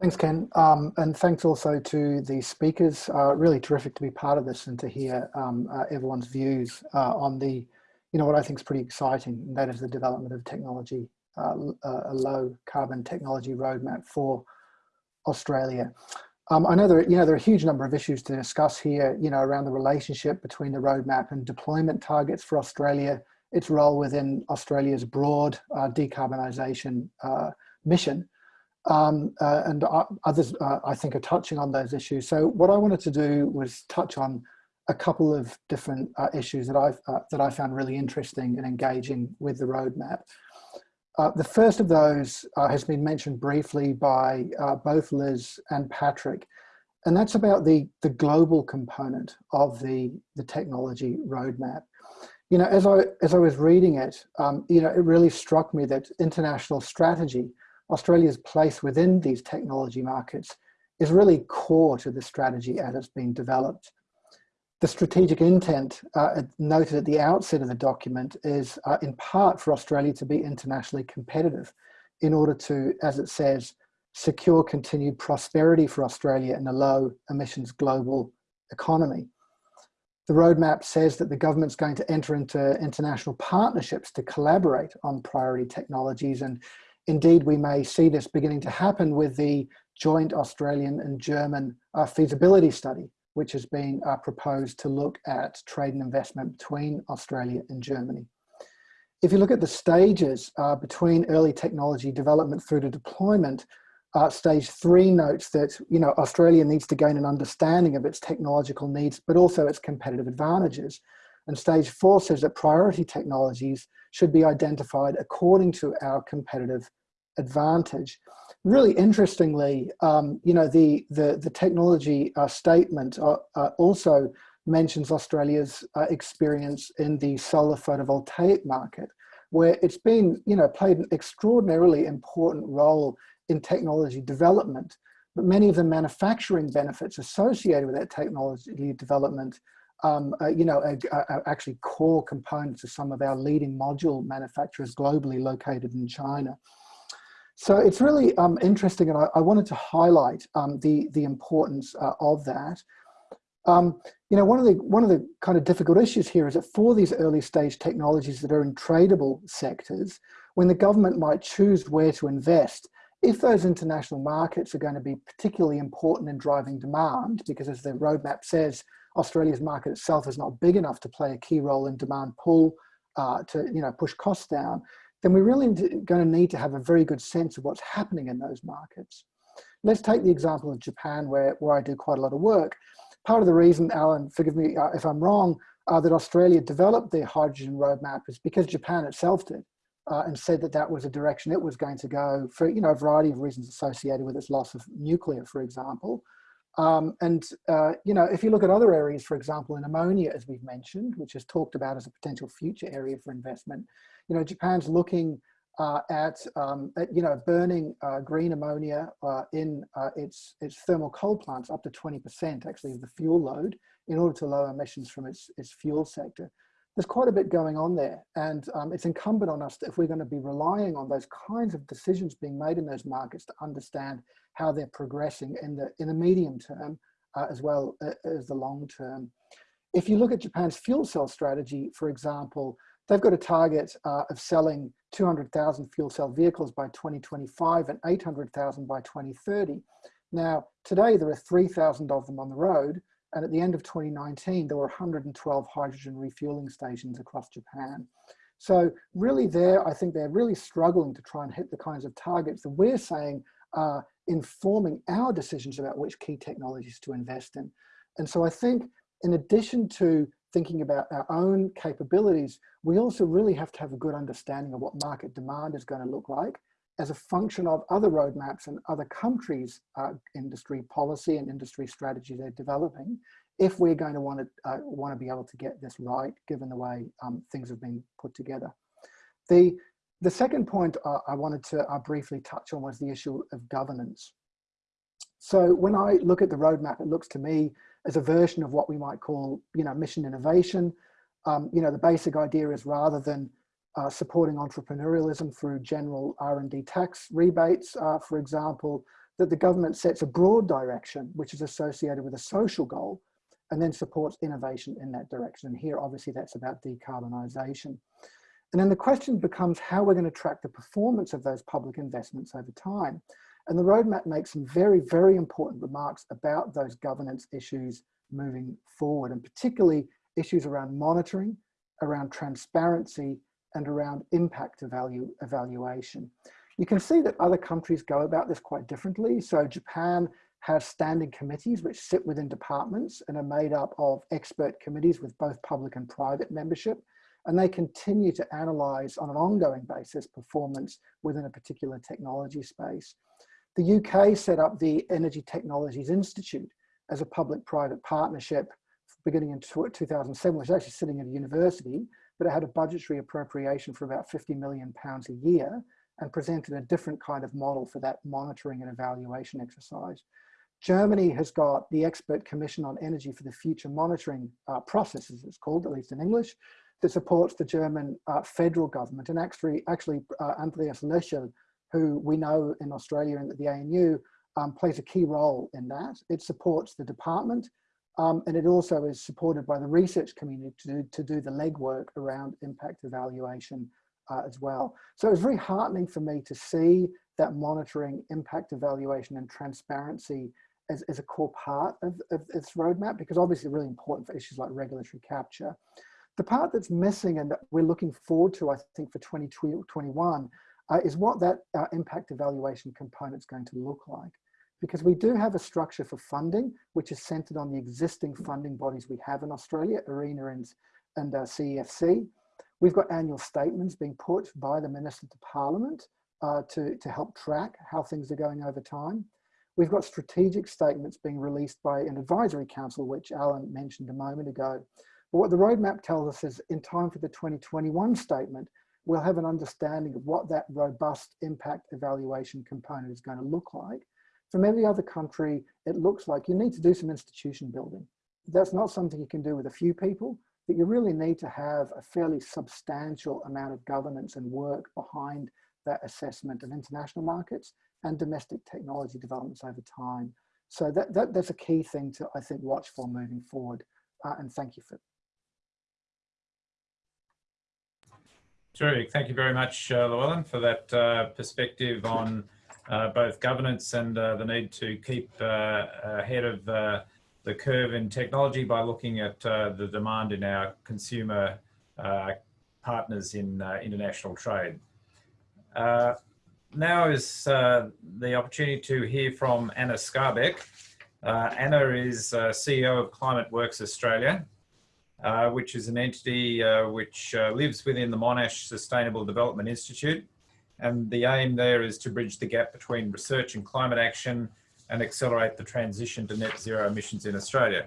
Thanks, Ken. Um, and thanks also to the speakers. Uh, really terrific to be part of this and to hear um, uh, everyone's views uh, on the you know, what I think is pretty exciting, and that is the development of technology, uh, uh, a low carbon technology roadmap for Australia. Um, I know there, you know, there are a huge number of issues to discuss here, you know, around the relationship between the roadmap and deployment targets for Australia, its role within Australia's broad uh, decarbonisation uh, mission. Um, uh, and others, uh, I think, are touching on those issues. So what I wanted to do was touch on a couple of different uh, issues that I've uh, that I found really interesting and engaging with the roadmap. Uh, the first of those uh, has been mentioned briefly by uh, both Liz and Patrick, and that's about the, the global component of the, the technology roadmap. You know, as I, as I was reading it, um, you know, it really struck me that international strategy, Australia's place within these technology markets is really core to the strategy as it's been developed. The strategic intent uh, noted at the outset of the document is uh, in part for Australia to be internationally competitive in order to, as it says, secure continued prosperity for Australia in a low emissions global economy. The roadmap says that the government's going to enter into international partnerships to collaborate on priority technologies. And indeed, we may see this beginning to happen with the joint Australian and German uh, feasibility study, which has been uh, proposed to look at trade and investment between Australia and Germany. If you look at the stages uh, between early technology development through to deployment, uh, stage three notes that you know Australia needs to gain an understanding of its technological needs, but also its competitive advantages. And stage four says that priority technologies should be identified according to our competitive advantage. Really interestingly, um, you know, the, the, the technology uh, statement uh, uh, also mentions Australia's uh, experience in the solar photovoltaic market, where it's been, you know, played an extraordinarily important role in technology development, but many of the manufacturing benefits associated with that technology development um, uh, you know, are, are, actually core components of some of our leading module manufacturers globally located in China. So it's really um, interesting, and I, I, wanted to highlight um, the the importance uh, of that. Um, you know, one of the one of the kind of difficult issues here is that for these early stage technologies that are in tradable sectors, when the government might choose where to invest, if those international markets are going to be particularly important in driving demand, because as the roadmap says, Australia's market itself is not big enough to play a key role in demand pull uh, to you know push costs down, then we're really going to need to have a very good sense of what's happening in those markets. Let's take the example of Japan, where, where I do quite a lot of work. Part of the reason, Alan, forgive me uh, if I'm wrong, uh, that Australia developed the hydrogen roadmap is because Japan itself did uh, and said that that was a direction it was going to go for you know a variety of reasons associated with its loss of nuclear, for example. Um, and uh, you know, if you look at other areas, for example, in ammonia, as we've mentioned, which is talked about as a potential future area for investment, you know, Japan's looking uh, at, um, at, you know burning uh, green ammonia uh, in uh, its its thermal coal plants up to 20% actually of the fuel load in order to lower emissions from its its fuel sector there's quite a bit going on there. And um, it's incumbent on us, if we're going to be relying on those kinds of decisions being made in those markets to understand how they're progressing in the, in the medium term uh, as well uh, as the long term. If you look at Japan's fuel cell strategy, for example, they've got a target uh, of selling 200,000 fuel cell vehicles by 2025 and 800,000 by 2030. Now, today there are 3,000 of them on the road, and at the end of 2019, there were 112 hydrogen refueling stations across Japan. So really there, I think they're really struggling to try and hit the kinds of targets that we're saying are informing our decisions about which key technologies to invest in. And so I think in addition to thinking about our own capabilities, we also really have to have a good understanding of what market demand is going to look like as a function of other roadmaps and other countries' uh, industry policy and industry strategy they're developing, if we're going to want to uh, want to be able to get this right, given the way um, things have been put together. The the second point uh, I wanted to uh, briefly touch on was the issue of governance. So when I look at the roadmap, it looks to me as a version of what we might call, you know, mission innovation. Um, you know, the basic idea is rather than uh, supporting entrepreneurialism through general R&D tax rebates, uh, for example, that the government sets a broad direction which is associated with a social goal and then supports innovation in that direction. And here, obviously, that's about decarbonisation. And then the question becomes how we're going to track the performance of those public investments over time. And the roadmap makes some very, very important remarks about those governance issues moving forward, and particularly issues around monitoring, around transparency, and around impact evalu evaluation. You can see that other countries go about this quite differently. So Japan has standing committees which sit within departments and are made up of expert committees with both public and private membership. And they continue to analyze on an ongoing basis performance within a particular technology space. The UK set up the Energy Technologies Institute, as a public-private partnership beginning in 2007, which is actually sitting at a university, but it had a budgetary appropriation for about 50 million pounds a year and presented a different kind of model for that monitoring and evaluation exercise. Germany has got the Expert Commission on Energy for the Future Monitoring uh, Process, as it's called, at least in English, that supports the German uh, federal government. And actually, actually uh, Andreas Löschel, who we know in Australia and at the ANU, um, plays a key role in that. It supports the department um, and it also is supported by the research community to, to do the legwork around impact evaluation uh, as well. So it was very heartening for me to see that monitoring, impact evaluation and transparency as, as a core part of, of its roadmap, because obviously really important for issues like regulatory capture. The part that's missing and that we're looking forward to, I think, for 2021 uh, is what that uh, impact evaluation component is going to look like because we do have a structure for funding, which is centered on the existing funding bodies we have in Australia, ARENA and, and uh, CEFC. We've got annual statements being put by the Minister to Parliament uh, to, to help track how things are going over time. We've got strategic statements being released by an advisory council, which Alan mentioned a moment ago. But what the roadmap tells us is in time for the 2021 statement, we'll have an understanding of what that robust impact evaluation component is going to look like from every other country, it looks like you need to do some institution building. That's not something you can do with a few people, but you really need to have a fairly substantial amount of governance and work behind that assessment of international markets and domestic technology developments over time. So that, that that's a key thing to, I think, watch for moving forward. Uh, and thank you for Terrific. Thank you very much, uh, Llewellyn, for that uh, perspective on uh, both governance and uh, the need to keep uh, ahead of the curve in technology by looking at the demand in our consumer partners in international trade. now is the opportunity to hear from Anna Skarbek. Anna is CEO of ClimateWorks Australia, uh, which is an entity uh, which uh, lives within the Monash Sustainable Development Institute and the aim there is to bridge the gap between research and climate action and accelerate the transition to net zero emissions in Australia,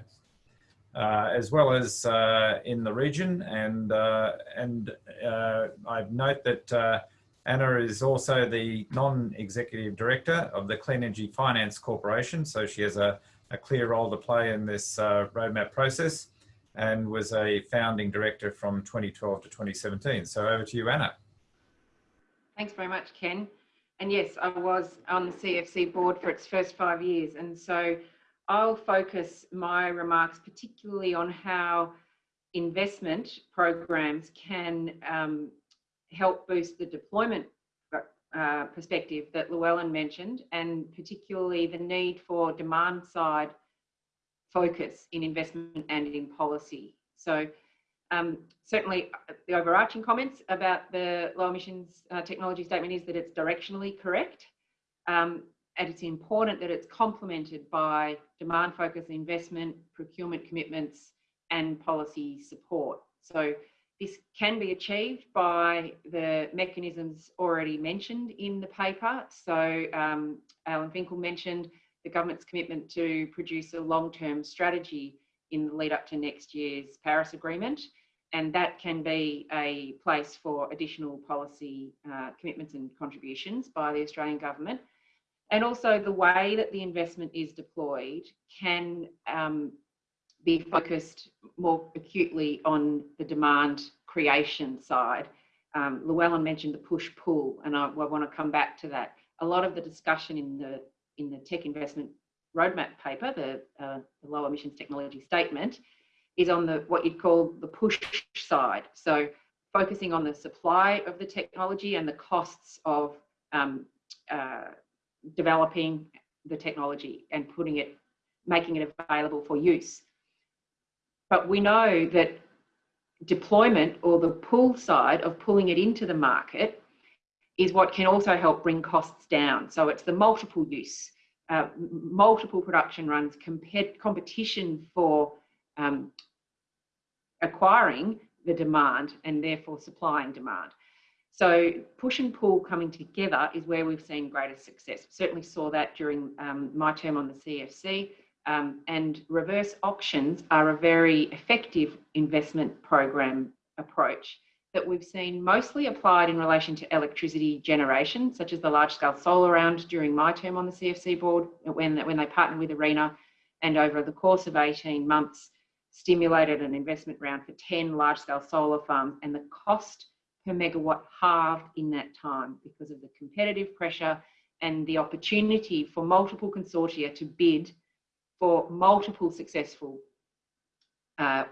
uh, as well as uh, in the region. And, uh, and uh, I note that Anna is also the non-executive director of the Clean Energy Finance Corporation. So she has a, a clear role to play in this roadmap process and was a founding director from 2012 to 2017. So over to you, Anna. Thanks very much, Ken. And yes, I was on the CEFC board for its first five years. And so I'll focus my remarks particularly on how investment programs can um, help boost the deployment uh, perspective that Llewellyn mentioned, and particularly the need for demand side focus in investment and in policy. So um, certainly uh, the overarching comments about the low emissions uh, technology statement is that it's directionally correct. Um, and it's important that it's complemented by demand focused investment, procurement commitments and policy support. So this can be achieved by the mechanisms already mentioned in the paper. So um, Alan Finkel mentioned the government's commitment to produce a long-term strategy in the lead up to next year's Paris Agreement. And that can be a place for additional policy uh, commitments and contributions by the Australian government. And also the way that the investment is deployed can um, be focused more acutely on the demand creation side. Um, Llewellyn mentioned the push-pull, and I, I want to come back to that. A lot of the discussion in the in the tech investment roadmap paper, the, uh, the low emissions technology statement, is on the what you'd call the push side. So focusing on the supply of the technology and the costs of um, uh, developing the technology and putting it, making it available for use. But we know that deployment or the pull side of pulling it into the market is what can also help bring costs down. So it's the multiple use, uh, multiple production runs, competition for um, acquiring the demand and therefore supplying demand. So push and pull coming together is where we've seen greatest success. Certainly saw that during um, my term on the CEFC Um, and reverse auctions are a very effective investment program approach that we've seen mostly applied in relation to electricity generation, such as the large scale solar round during my term on the CEFC board, when, when they partnered with ARENA and over the course of 18 months stimulated an investment round for 10 large scale solar farms and the cost per megawatt halved in that time because of the competitive pressure and the opportunity for multiple consortia to bid for multiple successful uh,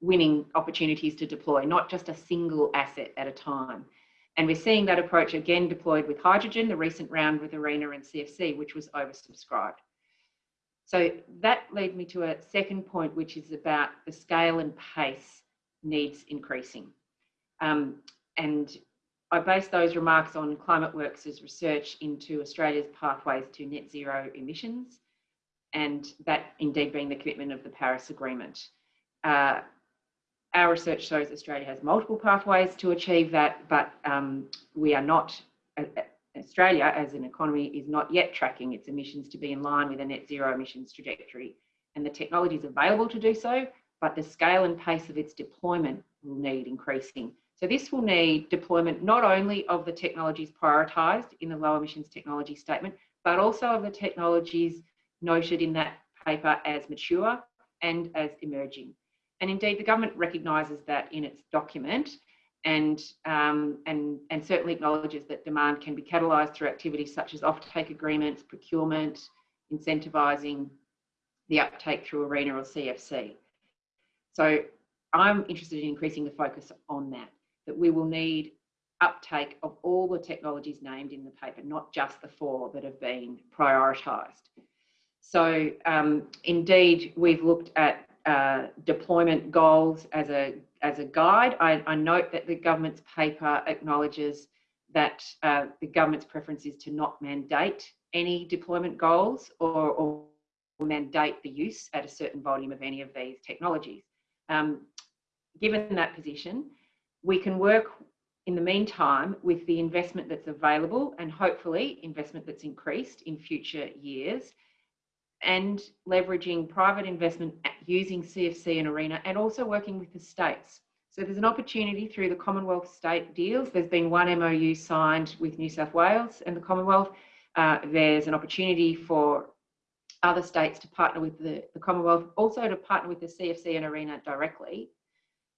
winning opportunities to deploy, not just a single asset at a time. And we're seeing that approach again deployed with hydrogen, the recent round with ARENA and CEFC, which was oversubscribed. So that leads me to a second point, which is about the scale and pace needs increasing. Um, and I base those remarks on ClimateWorks' research into Australia's pathways to net zero emissions, and that indeed being the commitment of the Paris Agreement. Uh, our research shows Australia has multiple pathways to achieve that, but um, we are not, uh, Australia as an economy is not yet tracking its emissions to be in line with a net zero emissions trajectory. And the technology is available to do so, but the scale and pace of its deployment will need increasing. So this will need deployment not only of the technologies prioritised in the low emissions technology statement, but also of the technologies noted in that paper as mature and as emerging. And indeed, the government recognises that in its document and, um, and, and certainly acknowledges that demand can be catalysed through activities such as offtake agreements, procurement, incentivising the uptake through ARENA or CEFC. So I'm interested in increasing the focus on that, that we will need uptake of all the technologies named in the paper, not just the four that have been prioritised. So um, indeed, we've looked at uh, deployment goals as a as a guide. I, I, note that the government's paper acknowledges that uh, the government's preference is to not mandate any deployment goals or, or, mandate the use at a certain volume of any of these technologies. Um, given that position, we can work in the meantime with the investment that's available and hopefully investment that's increased in future years and leveraging private investment using CEFC and ARENA and also working with the states. So there's an opportunity through the Commonwealth state deals. There's been one MOU signed with New South Wales and the Commonwealth. Uh, there's an opportunity for other states to partner with the, the Commonwealth, also to partner with the CEFC and ARENA directly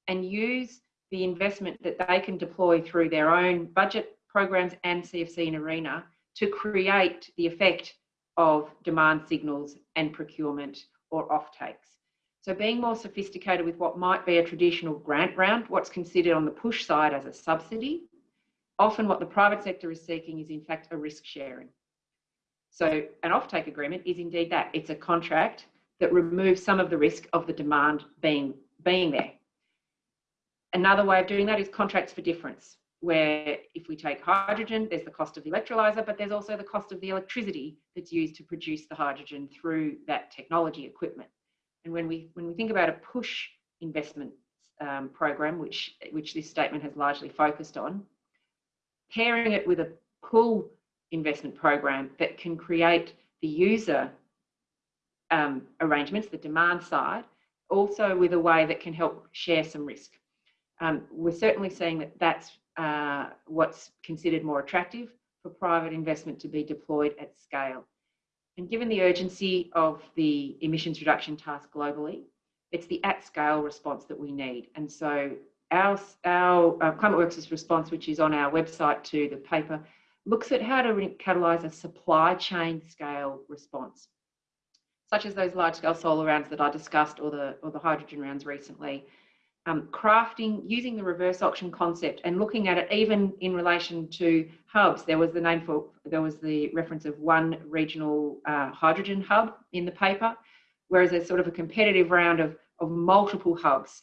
and use the investment that they can deploy through their own budget programs and CEFC and ARENA to create the effect of demand signals and procurement or offtakes. So being more sophisticated with what might be a traditional grant round, what's considered on the push side as a subsidy, often what the private sector is seeking is in fact a risk sharing. So an offtake agreement is indeed that. It's a contract that removes some of the risk of the demand being, being there. Another way of doing that is contracts for difference where if we take hydrogen, there's the cost of the electrolyzer, but there's also the cost of the electricity that's used to produce the hydrogen through that technology equipment. And when we when we think about a push investment um, program, which which this statement has largely focused on, pairing it with a pull investment program that can create the user um, arrangements, the demand side, also with a way that can help share some risk. Um, we're certainly seeing that that's uh, what's considered more attractive for private investment to be deployed at scale. And given the urgency of the emissions reduction task globally, it's the at scale response that we need. And so our, our uh, ClimateWorks' response, which is on our website to the paper, looks at how to catalyse a supply chain scale response, such as those large scale solar rounds that I discussed or the, or the hydrogen rounds recently, um, crafting, using the reverse auction concept and looking at it even in relation to hubs. There was the name for, there was the reference of one regional uh, hydrogen hub in the paper, whereas there's sort of a competitive round of, of multiple hubs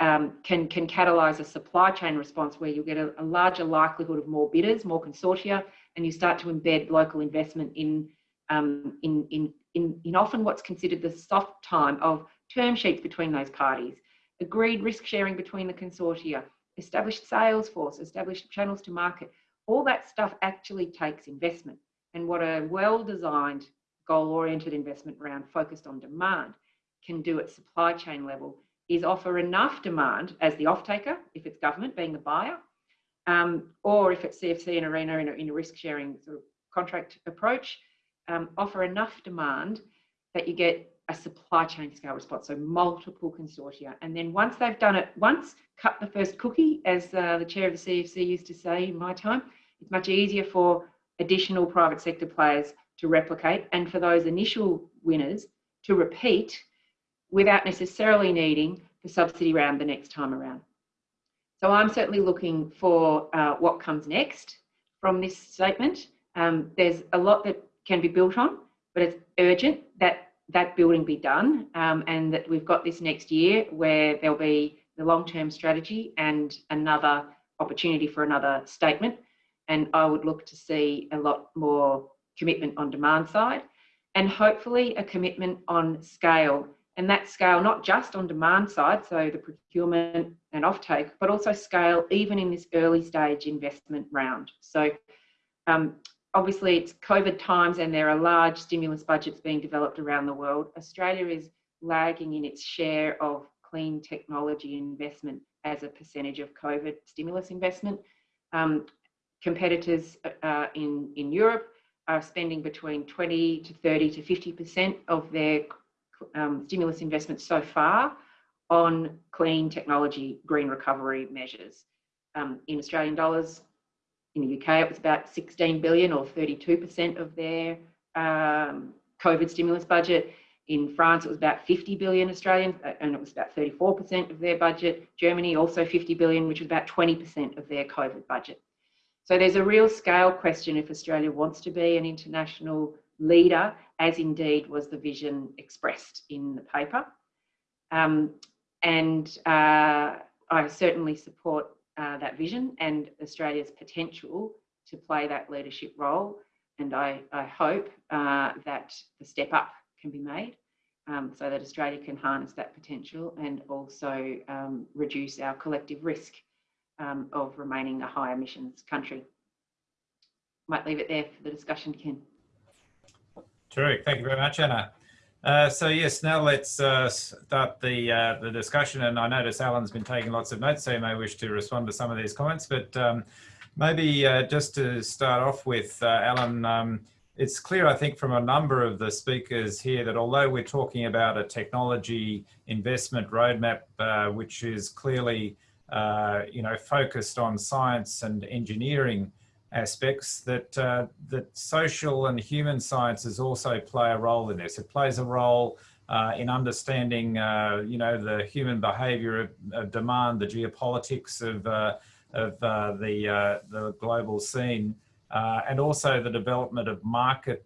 um, can, can catalyse a supply chain response where you get a, a larger likelihood of more bidders, more consortia, and you start to embed local investment in, um, in, in, in, in often what's considered the soft time of term sheets between those parties agreed risk sharing between the consortia, established sales force, established channels to market. All that stuff actually takes investment. And what a well designed goal-oriented investment round focused on demand can do at supply chain level is offer enough demand as the off-taker, if it's government being the buyer, um, or if it's CEFC and Arena in a, in a risk-sharing sort of contract approach, um, offer enough demand that you get a supply chain scale response, so multiple consortia. And then once they've done it once, cut the first cookie, as uh, the chair of the CEFC used to say in my time, it's much easier for additional private sector players to replicate and for those initial winners to repeat without necessarily needing the subsidy round the next time around. So I'm certainly looking for uh, what comes next from this statement. Um, there's a lot that can be built on, but it's urgent that that building be done um, and that we've got this next year where there'll be the long-term strategy and another opportunity for another statement. And I would look to see a lot more commitment on demand side and hopefully a commitment on scale and that scale not just on demand side so the procurement and offtake but also scale even in this early stage investment round so um, obviously it's covid times and there are large stimulus budgets being developed around the world australia is lagging in its share of clean technology investment as a percentage of covid stimulus investment um, competitors uh, in in europe are spending between 20 to 30 to 50% of their um, stimulus investment so far on clean technology green recovery measures. Um, in Australian dollars, in the UK, it was about 16 billion or 32% of their um, COVID stimulus budget. In France, it was about 50 billion Australian, uh, and it was about 34% of their budget. Germany, also 50 billion, which was about 20% of their COVID budget. So there's a real scale question if Australia wants to be an international leader, as indeed was the vision expressed in the paper. Um, and uh, I certainly support uh, that vision and Australia's potential to play that leadership role. And I, I hope uh, that the step up can be made um, so that Australia can harness that potential and also um, reduce our collective risk um, of remaining a high emissions country. Might leave it there for the discussion, Ken. Terrific. Thank you very much, Anna. Uh, so yes, now let's uh, start the uh, the discussion. And I notice Alan's been taking lots of notes, so he may wish to respond to some of these comments. But um, maybe uh, just to start off with, uh, Alan, um, it's clear, I think, from a number of the speakers here that although we're talking about a technology investment roadmap, which is clearly you know, focused on science and engineering aspects, that, uh, that social and human sciences also play a role in this. It plays a role uh, in understanding, uh, you know, the human behavior of, of demand, the geopolitics of, uh, of the, the global scene, and also the development of market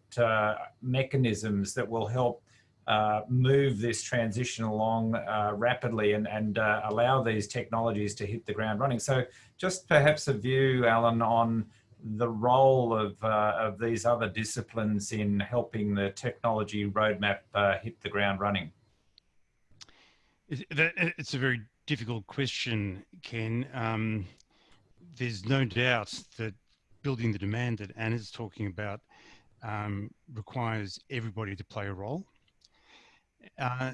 mechanisms that will help uh, move this transition along uh, rapidly and, and uh, allow these technologies to hit the ground running. So just perhaps a view, Alan, on the role of, uh, of these other disciplines in helping the technology roadmap uh, hit the ground running. It's a very difficult question, Ken. Um, there's no doubt that building the demand that Anna's talking about um, requires everybody to play a role. Uh,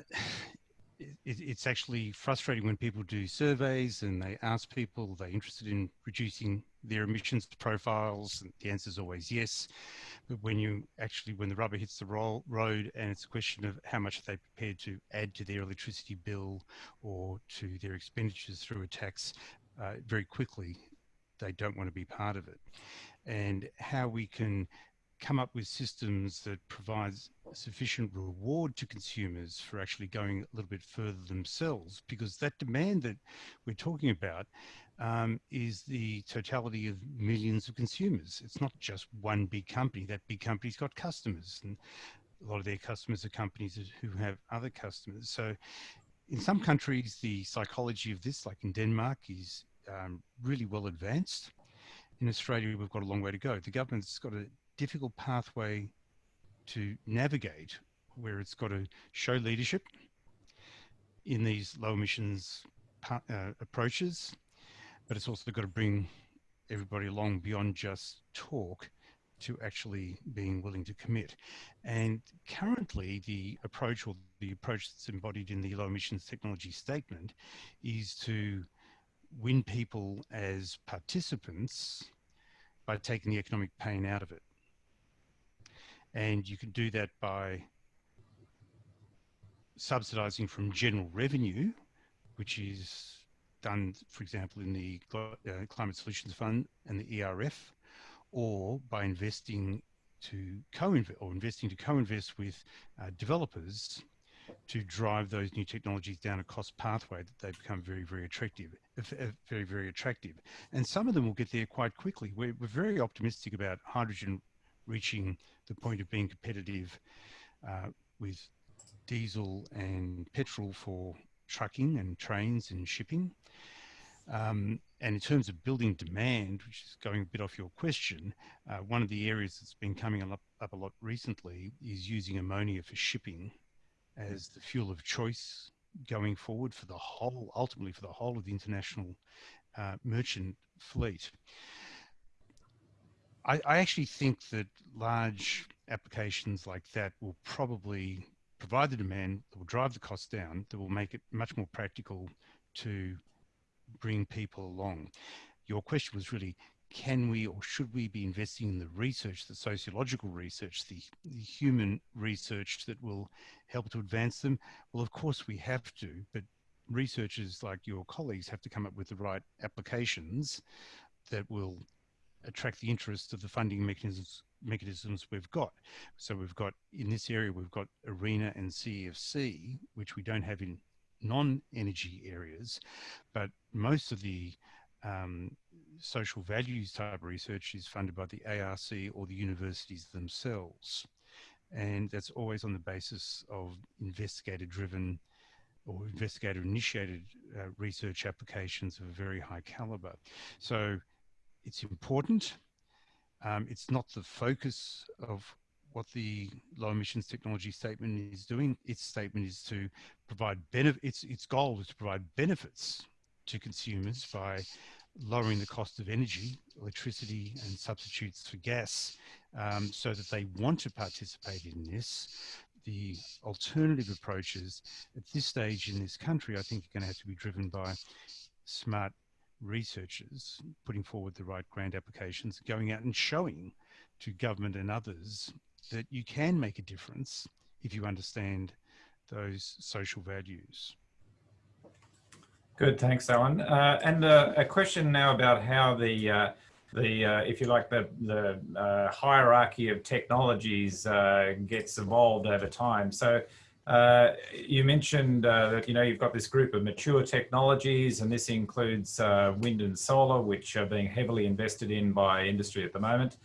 it, it's actually frustrating when people do surveys and they ask people they're interested in reducing their emissions profiles? And the answer is always yes. But when you actually when the rubber hits the roll, road and it's a question of how much they prepared to add to their electricity bill or to their expenditures through a tax uh, very quickly they don't want to be part of it. And how we can come up with systems that provides sufficient reward to consumers for actually going a little bit further themselves because that demand that we're talking about um, is the totality of millions of consumers. It's not just one big company. That big company's got customers and a lot of their customers are companies who have other customers. So in some countries, the psychology of this, like in Denmark, is um, really well advanced. In Australia, we've got a long way to go. The government's got a difficult pathway to navigate where it's got to show leadership in these low emissions uh, approaches, but it's also got to bring everybody along beyond just talk to actually being willing to commit. And currently, the approach or the approach that's embodied in the low emissions technology statement is to win people as participants by taking the economic pain out of it. And you can do that by subsidizing from general revenue, which is done, for example, in the uh, Climate Solutions Fund and the ERF, or by investing to co-invest or investing to co-invest with uh, developers to drive those new technologies down a cost pathway that they become very, very attractive, very, very attractive. And some of them will get there quite quickly. We're, we're very optimistic about hydrogen reaching the point of being competitive uh, with diesel and petrol for trucking and trains and shipping. Um, and in terms of building demand, which is going a bit off your question, uh, one of the areas that's been coming up, up a lot recently is using ammonia for shipping as the fuel of choice going forward for the whole, ultimately for the whole of the international uh, merchant fleet. I, I, actually think that large applications like that will probably provide the demand that will drive the cost down, that will make it much more practical to bring people along. Your question was really, can we or should we be investing in the research, the sociological research, the, the, human research that will help to advance them? Well, of course we have to, but researchers like your colleagues have to come up with the right applications that will attract the interest of the funding mechanisms mechanisms we've got. So we've got in this area we've got ARENA and CEFC, which we don't have in non-energy areas, but most of the um, social values type research is funded by the ARC or the universities themselves. And that's always on the basis of investigator driven or investigator initiated uh, research applications of a very high caliber. So it's important. Um, it's not the focus of what the low emissions technology statement is doing. Its statement is to provide benefit. Its its goal is to provide benefits to consumers by lowering the cost of energy, electricity, and substitutes for gas, um, so that they want to participate in this. The alternative approaches at this stage in this country, I think, are going to have to be driven by smart researchers putting forward the right grant applications, going out and showing to government and others that you can make a difference if you understand those social values. Good, thanks, Alan. Uh, and uh, a question now about how the uh, the uh, if you like the the uh, hierarchy of technologies uh, gets evolved over time. So you mentioned that you know you've got this group of mature technologies, and this includes wind and solar, which are being heavily invested in by industry at the moment.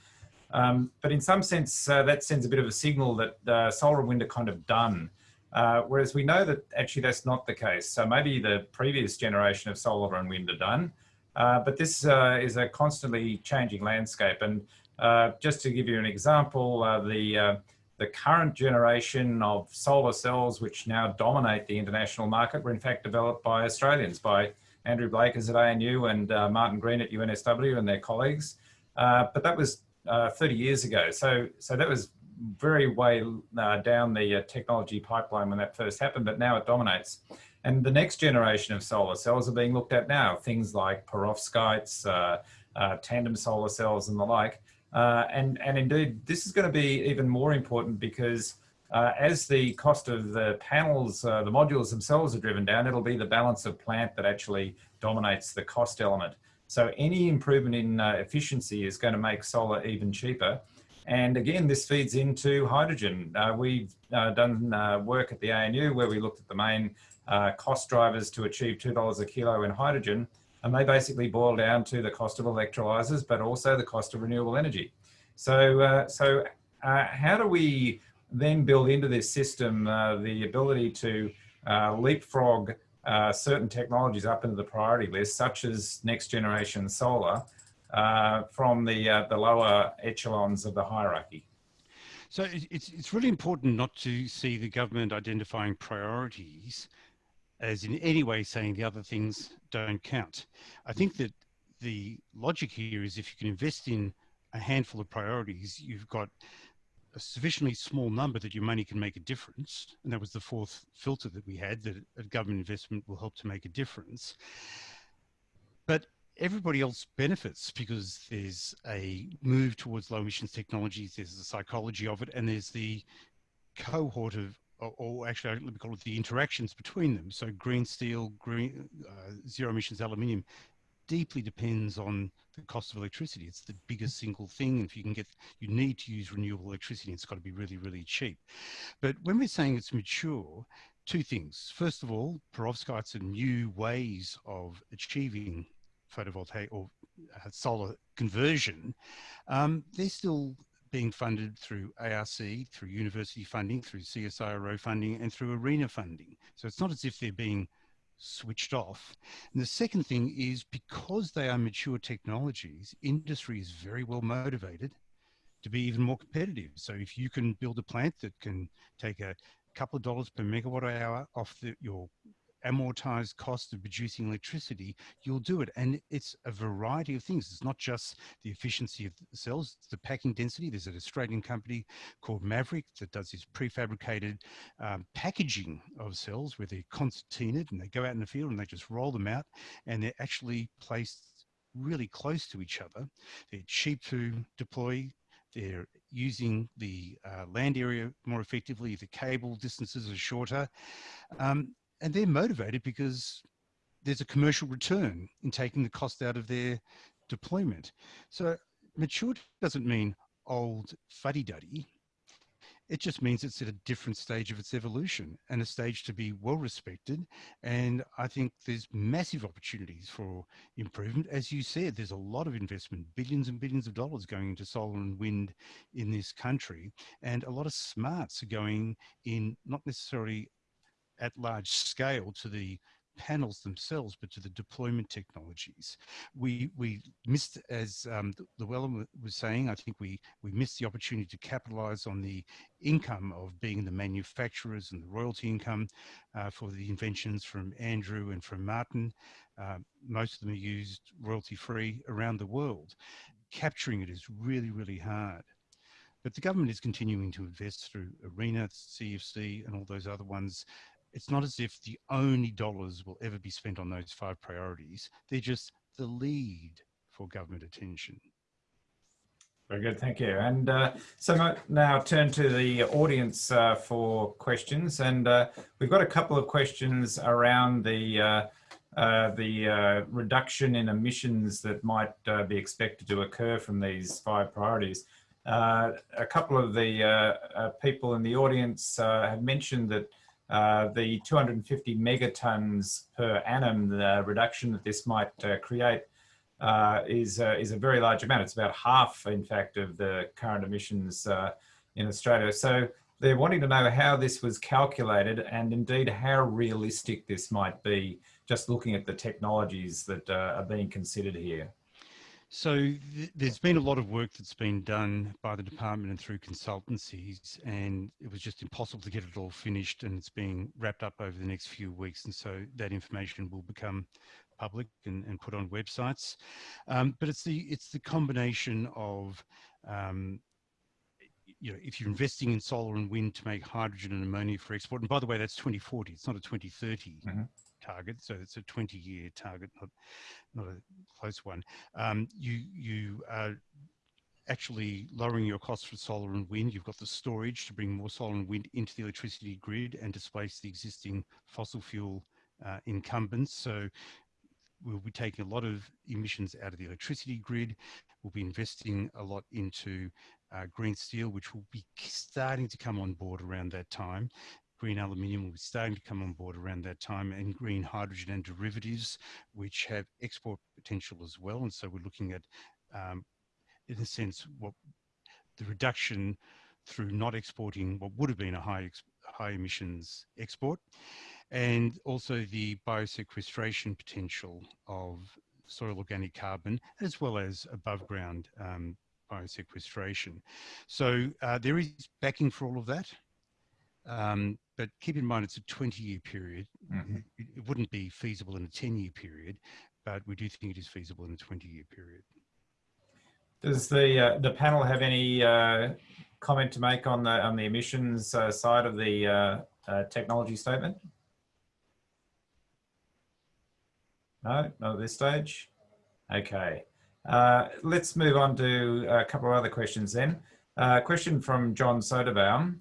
Um, but in some sense, that sends a bit of a signal that solar and wind are kind of done. Uh, whereas we know that actually that's not the case. So maybe the previous generation of solar and wind are done, uh, but this uh, is a constantly changing landscape. And uh, just to give you an example, uh, the, uh, the current generation of solar cells, which now dominate the international market, were in fact developed by Australians, by Andrew Blakers at ANU and Martin Green at UNSW and their colleagues. but that was 30 years ago. So, so that was very way uh, down the uh, technology pipeline when that first happened, but now it dominates. And the next generation of solar cells are being looked at now, things like perovskites, uh, uh tandem solar cells and the like. Uh, and, and indeed, this is going to be even more important because uh, as the cost of the panels, the modules themselves are driven down, it'll be the balance of plant that actually dominates the cost element. So any improvement in efficiency is going to make solar even cheaper. And again, this feeds into hydrogen. Uh, we've uh, done uh, work at the ANU where we looked at the main uh, cost drivers to achieve $2 a kilo in hydrogen. And they basically boil down to the cost of electrolyzers, but also the cost of renewable energy. So, uh, so uh, how do we then build into this system the ability to leapfrog certain technologies up into the priority list, such as next generation solar, uh, from the, uh, the lower echelons of the hierarchy. So it's, it's really important not to see the government identifying priorities as in any way saying the other things don't count. I think that the logic here is if you can invest in a handful of priorities, you've got a sufficiently small number that your money can make a difference. And that was the fourth filter that we had that government investment will help to make a difference. But everybody else benefits because there's a move towards low emissions technologies, there's the psychology of it, and there's the cohort of, or, or actually, let me call it the interactions between them. So green steel, green, uh, zero emissions aluminium deeply depends on the cost of electricity. It's the biggest single thing. If you can get, you need to use renewable electricity. It's got to be really, really cheap. But when we're saying it's mature, two things. First of all, perovskites are new ways of achieving photovoltaic or uh, solar conversion. Um, they're still being funded through ARC, through university funding, through CSIRO funding, and through ARENA funding. So it's not as if they're being switched off. And the second thing is because they are mature technologies, industry is very well motivated to be even more competitive. So if you can build a plant that can take a couple of dollars per megawatt hour off the, your amortized cost of producing electricity, you'll do it. And it's a variety of things. It's not just the efficiency of the cells, it's the packing density. There's an Australian company called Maverick that does this prefabricated um, packaging of cells where they're concertinaed and they go out in the field and they just roll them out and they're actually placed really close to each other. They're cheap to deploy. They're using the uh, land area more effectively. The cable distances are shorter. Um, and they're motivated because there's a commercial return in taking the cost out of their deployment. So mature doesn't mean old fuddy-duddy. It just means it's at a different stage of its evolution and a stage to be well respected. And I think there's massive opportunities for improvement. As you said, there's a lot of investment, billions and billions of dollars going into solar and wind in this country. And a lot of smarts are going in not necessarily at large scale to the panels themselves, but to the deployment technologies. We we missed, as um, Llewellyn was saying, I think we we missed the opportunity to capitalize on the income of being the manufacturers and the royalty income uh, for the inventions from Andrew and from Martin. Uh, most of them are used royalty free around the world. Capturing it is really, really hard. But the government is continuing to invest through ARENA, CEFC, and all those other ones it's not as if the only dollars will ever be spent on those five priorities. They're just the lead for government attention. Very good, thank you. And uh, so now turn to the audience uh, for questions. And uh, we've got a couple of questions around the uh, uh, the uh, reduction in emissions that might be expected to occur from these five priorities. a couple of the people in the audience have mentioned that uh, the 250 megatons per annum, the reduction that this might uh, create uh, is, uh, is a very large amount. It's about half, in fact, of the current emissions uh, in Australia. So they're wanting to know how this was calculated and indeed how realistic this might be, just looking at the technologies that are being considered here. So th there's been a lot of work that's been done by the department and through consultancies, and it was just impossible to get it all finished, and it's being wrapped up over the next few weeks, and so that information will become public and, and put on websites. Um, but it's the it's the combination of um, you know, if you're investing in solar and wind to make hydrogen and ammonia for export, and by the way, that's 2040, it's not a 2030 mm -hmm target, so it's a 20-year target, not, not a close one. Um, you you are actually lowering your costs for solar and wind. You've got the storage to bring more solar and wind into the electricity grid and displace the existing fossil fuel uh, incumbents. So we'll be taking a lot of emissions out of the electricity grid. We'll be investing a lot into uh, green steel, which will be starting to come on board around that time green aluminium will be starting to come on board around that time and green hydrogen and derivatives, which have export potential as well. And so we're looking at, um, in a sense, what the reduction through not exporting what would have been a high, high emissions export and also the biosequestration potential of soil organic carbon as well as above ground um, biosequestration. So uh, there is backing for all of that. Um, but keep in mind it's a 20 year period. Mm -hmm. it, it, wouldn't be feasible in a 10 year period, but we do think it is feasible in a 20 year period. Does the uh, the panel have any uh, comment to make on the on the emissions uh, side of the uh, uh, technology statement? No, not at this stage. Okay, uh, let's move on to a couple of other questions then. Uh, question from John Soderbaum.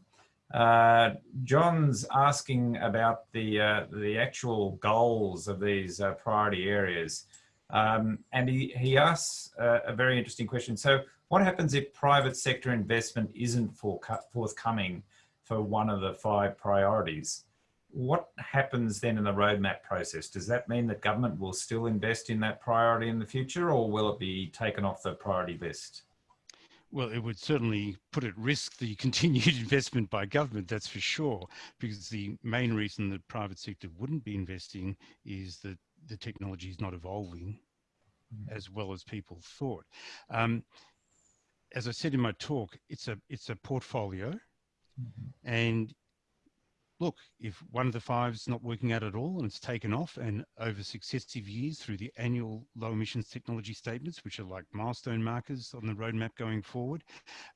Uh, John's asking about the uh, the actual goals of these uh, priority areas, um, and he he asks a very interesting question. So, what happens if private sector investment isn't forthcoming for one of the five priorities? What happens then in the roadmap process? Does that mean that government will still invest in that priority in the future, or will it be taken off the priority list? Well, it would certainly put at risk the continued investment by government, that's for sure, because the main reason that private sector wouldn't be investing is that the technology is not evolving mm. as well as people thought. Um, as I said in my talk, it's a it's a portfolio, mm -hmm. and look, if one of the five's not working out at all and it's taken off and over successive years through the annual low emissions technology statements, which are like milestone markers on the roadmap going forward,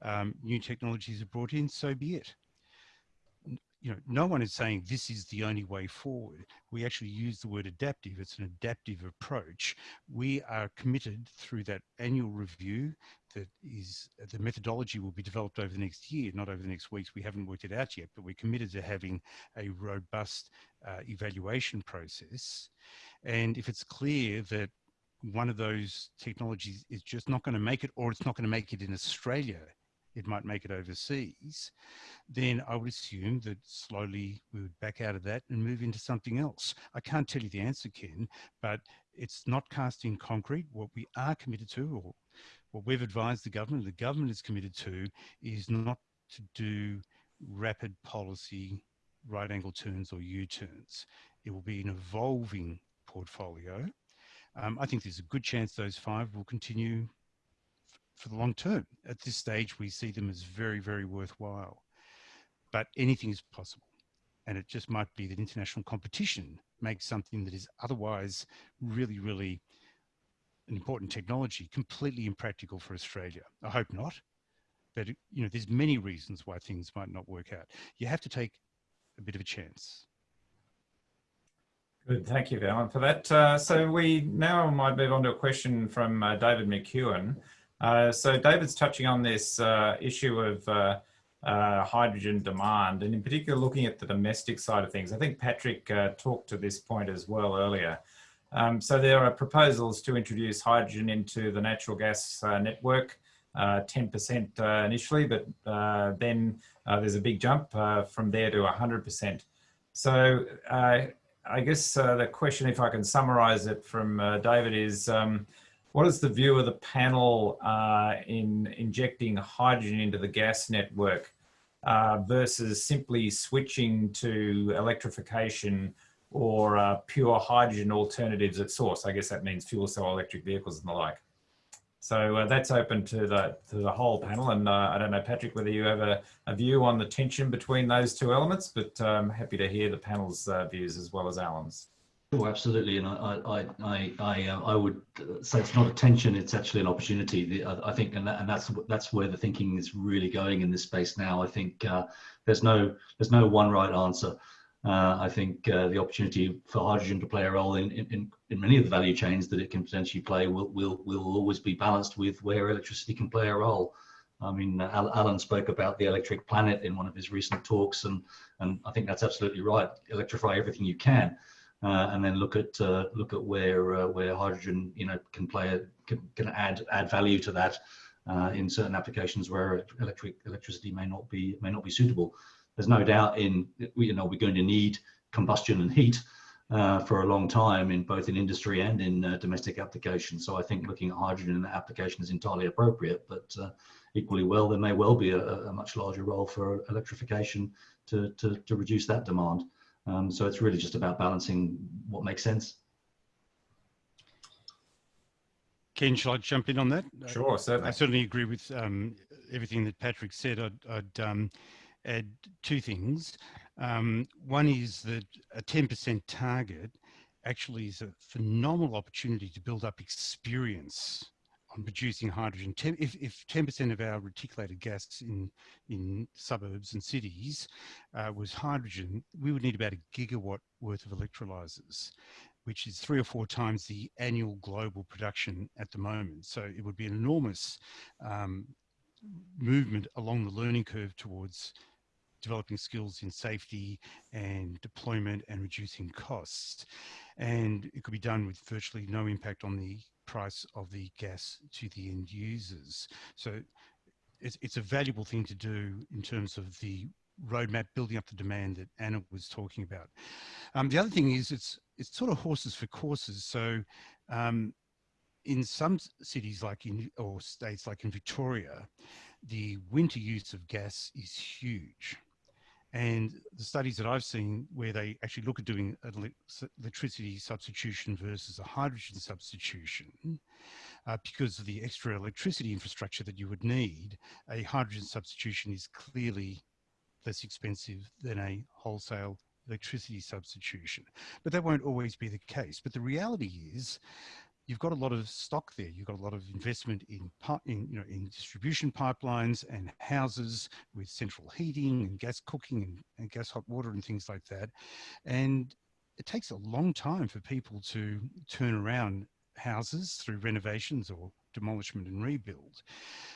um, new technologies are brought in, so be it. You know, no one is saying this is the only way forward. We actually use the word adaptive. It's an adaptive approach. We are committed through that annual review that is the methodology will be developed over the next year, not over the next weeks. We haven't worked it out yet, but we're committed to having a robust uh, evaluation process. And if it's clear that one of those technologies is just not going to make it, or it's not going to make it in Australia, it might make it overseas, then I would assume that slowly we would back out of that and move into something else. I can't tell you the answer, Ken, but it's not cast in concrete. What we are committed to, or what we've advised the government, the government is committed to, is not to do rapid policy right angle turns or U-turns. It will be an evolving portfolio. Um, I think there's a good chance those five will continue for the long term. At this stage, we see them as very, very worthwhile. But anything is possible. And it just might be that international competition makes something that is otherwise really, really an important technology completely impractical for Australia. I hope not. But you know, there's many reasons why things might not work out. You have to take a bit of a chance. Good, thank you, Alan, for that. Uh, so we now might move on to a question from uh, David McEwen. Uh, so David's touching on this uh, issue of uh, uh, hydrogen demand, and in particular looking at the domestic side of things. I think Patrick talked to this point as well earlier. Um, so there are proposals to introduce hydrogen into the natural gas uh, network, 10% uh, uh, initially, but uh, then uh, there's a big jump from there to 100%. So I guess the question, if I can summarize it from David, is um, what is the view of the panel in injecting hydrogen into the gas network versus simply switching to electrification or uh, pure hydrogen alternatives at source. I guess that means fuel cell electric vehicles and the like. So uh, that's open to the to the whole panel. And uh, I don't know, Patrick, whether you have a, a, view on the tension between those two elements, but I'm um, happy to hear the panel's uh, views as well as Alan's. Oh, absolutely, and I, I, I, I, uh, I would say it's not a tension; it's actually an opportunity. The, I, I, think, and, that, and that's that's where the thinking is really going in this space now. I think uh, there's no there's no one right answer. Uh, I think uh, the opportunity for hydrogen to play a role in, in, in many of the value chains that it can potentially play will, will, will always be balanced with where electricity can play a role. I mean, Alan spoke about the electric planet in one of his recent talks, and, and I think that's absolutely right. Electrify everything you can, uh, and then look at uh, look at where uh, where hydrogen, you know, can play a, can, can add add value to that uh, in certain applications where electric electricity may not be may not be suitable there's no doubt in you know we're going to need combustion and heat uh, for a long time in both in industry and in uh, domestic applications. So I think looking at hydrogen in that application is entirely appropriate, but uh, equally well, there may well be a, a, much larger role for electrification to, to, to reduce that demand. Um, so it's really just about balancing what makes sense. Ken, shall I jump in on that? Sure, certainly. I certainly agree with um, everything that Patrick said. I'd, I'd um, add two things. Um, one is that a 10% target actually is a phenomenal opportunity to build up experience on producing hydrogen. Ten, if, if 10% of our reticulated gas in, in suburbs and cities uh, was hydrogen, we would need about a gigawatt worth of electrolyzers, which is three or four times the annual global production at the moment. So it would be an enormous um, movement along the learning curve towards developing skills in safety and deployment and reducing costs. And it could be done with virtually no impact on the price of the gas to the end users. So it's, it's a valuable thing to do in terms of the roadmap building up the demand that Anna was talking about. Um, the other thing is it's it's sort of horses for courses. So um, in some cities like in or states like in Victoria, the winter use of gas is huge. And the studies that I've seen where they actually look at doing electricity substitution versus a hydrogen substitution, uh, because of the extra electricity infrastructure that you would need, a hydrogen substitution is clearly less expensive than a wholesale electricity substitution. But that won't always be the case. But the reality is you've got a lot of stock there. You've got a lot of investment in, in, you know, in distribution pipelines and houses with central heating and gas cooking and, and gas hot water and things like that. And it takes a long time for people to turn around houses through renovations or demolishment and rebuild.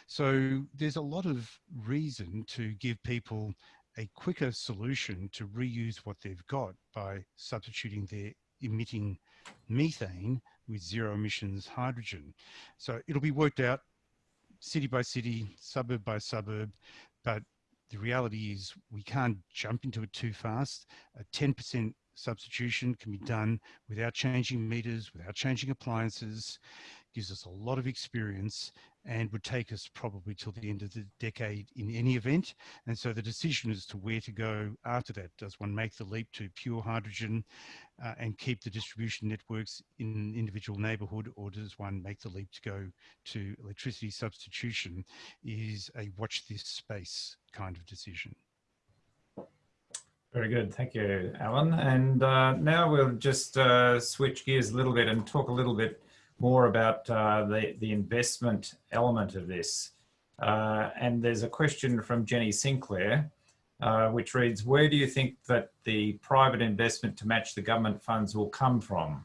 So there's a lot of reason to give people a quicker solution to reuse what they've got by substituting their emitting methane with zero emissions hydrogen. So it'll be worked out city by city, suburb by suburb, but the reality is we can't jump into it too fast. A 10% substitution can be done without changing meters, without changing appliances, gives us a lot of experience and would take us probably till the end of the decade in any event. And so the decision as to where to go after that, does one make the leap to pure hydrogen uh, and keep the distribution networks in an individual neighbourhood or does one make the leap to go to electricity substitution is a watch this space kind of decision. Very good. Thank you, Alan. And uh, now we'll just uh, switch gears a little bit and talk a little bit more about uh, the, the investment element of this. Uh, and there's a question from Jenny Sinclair, uh, which reads, where do you think that the private investment to match the government funds will come from?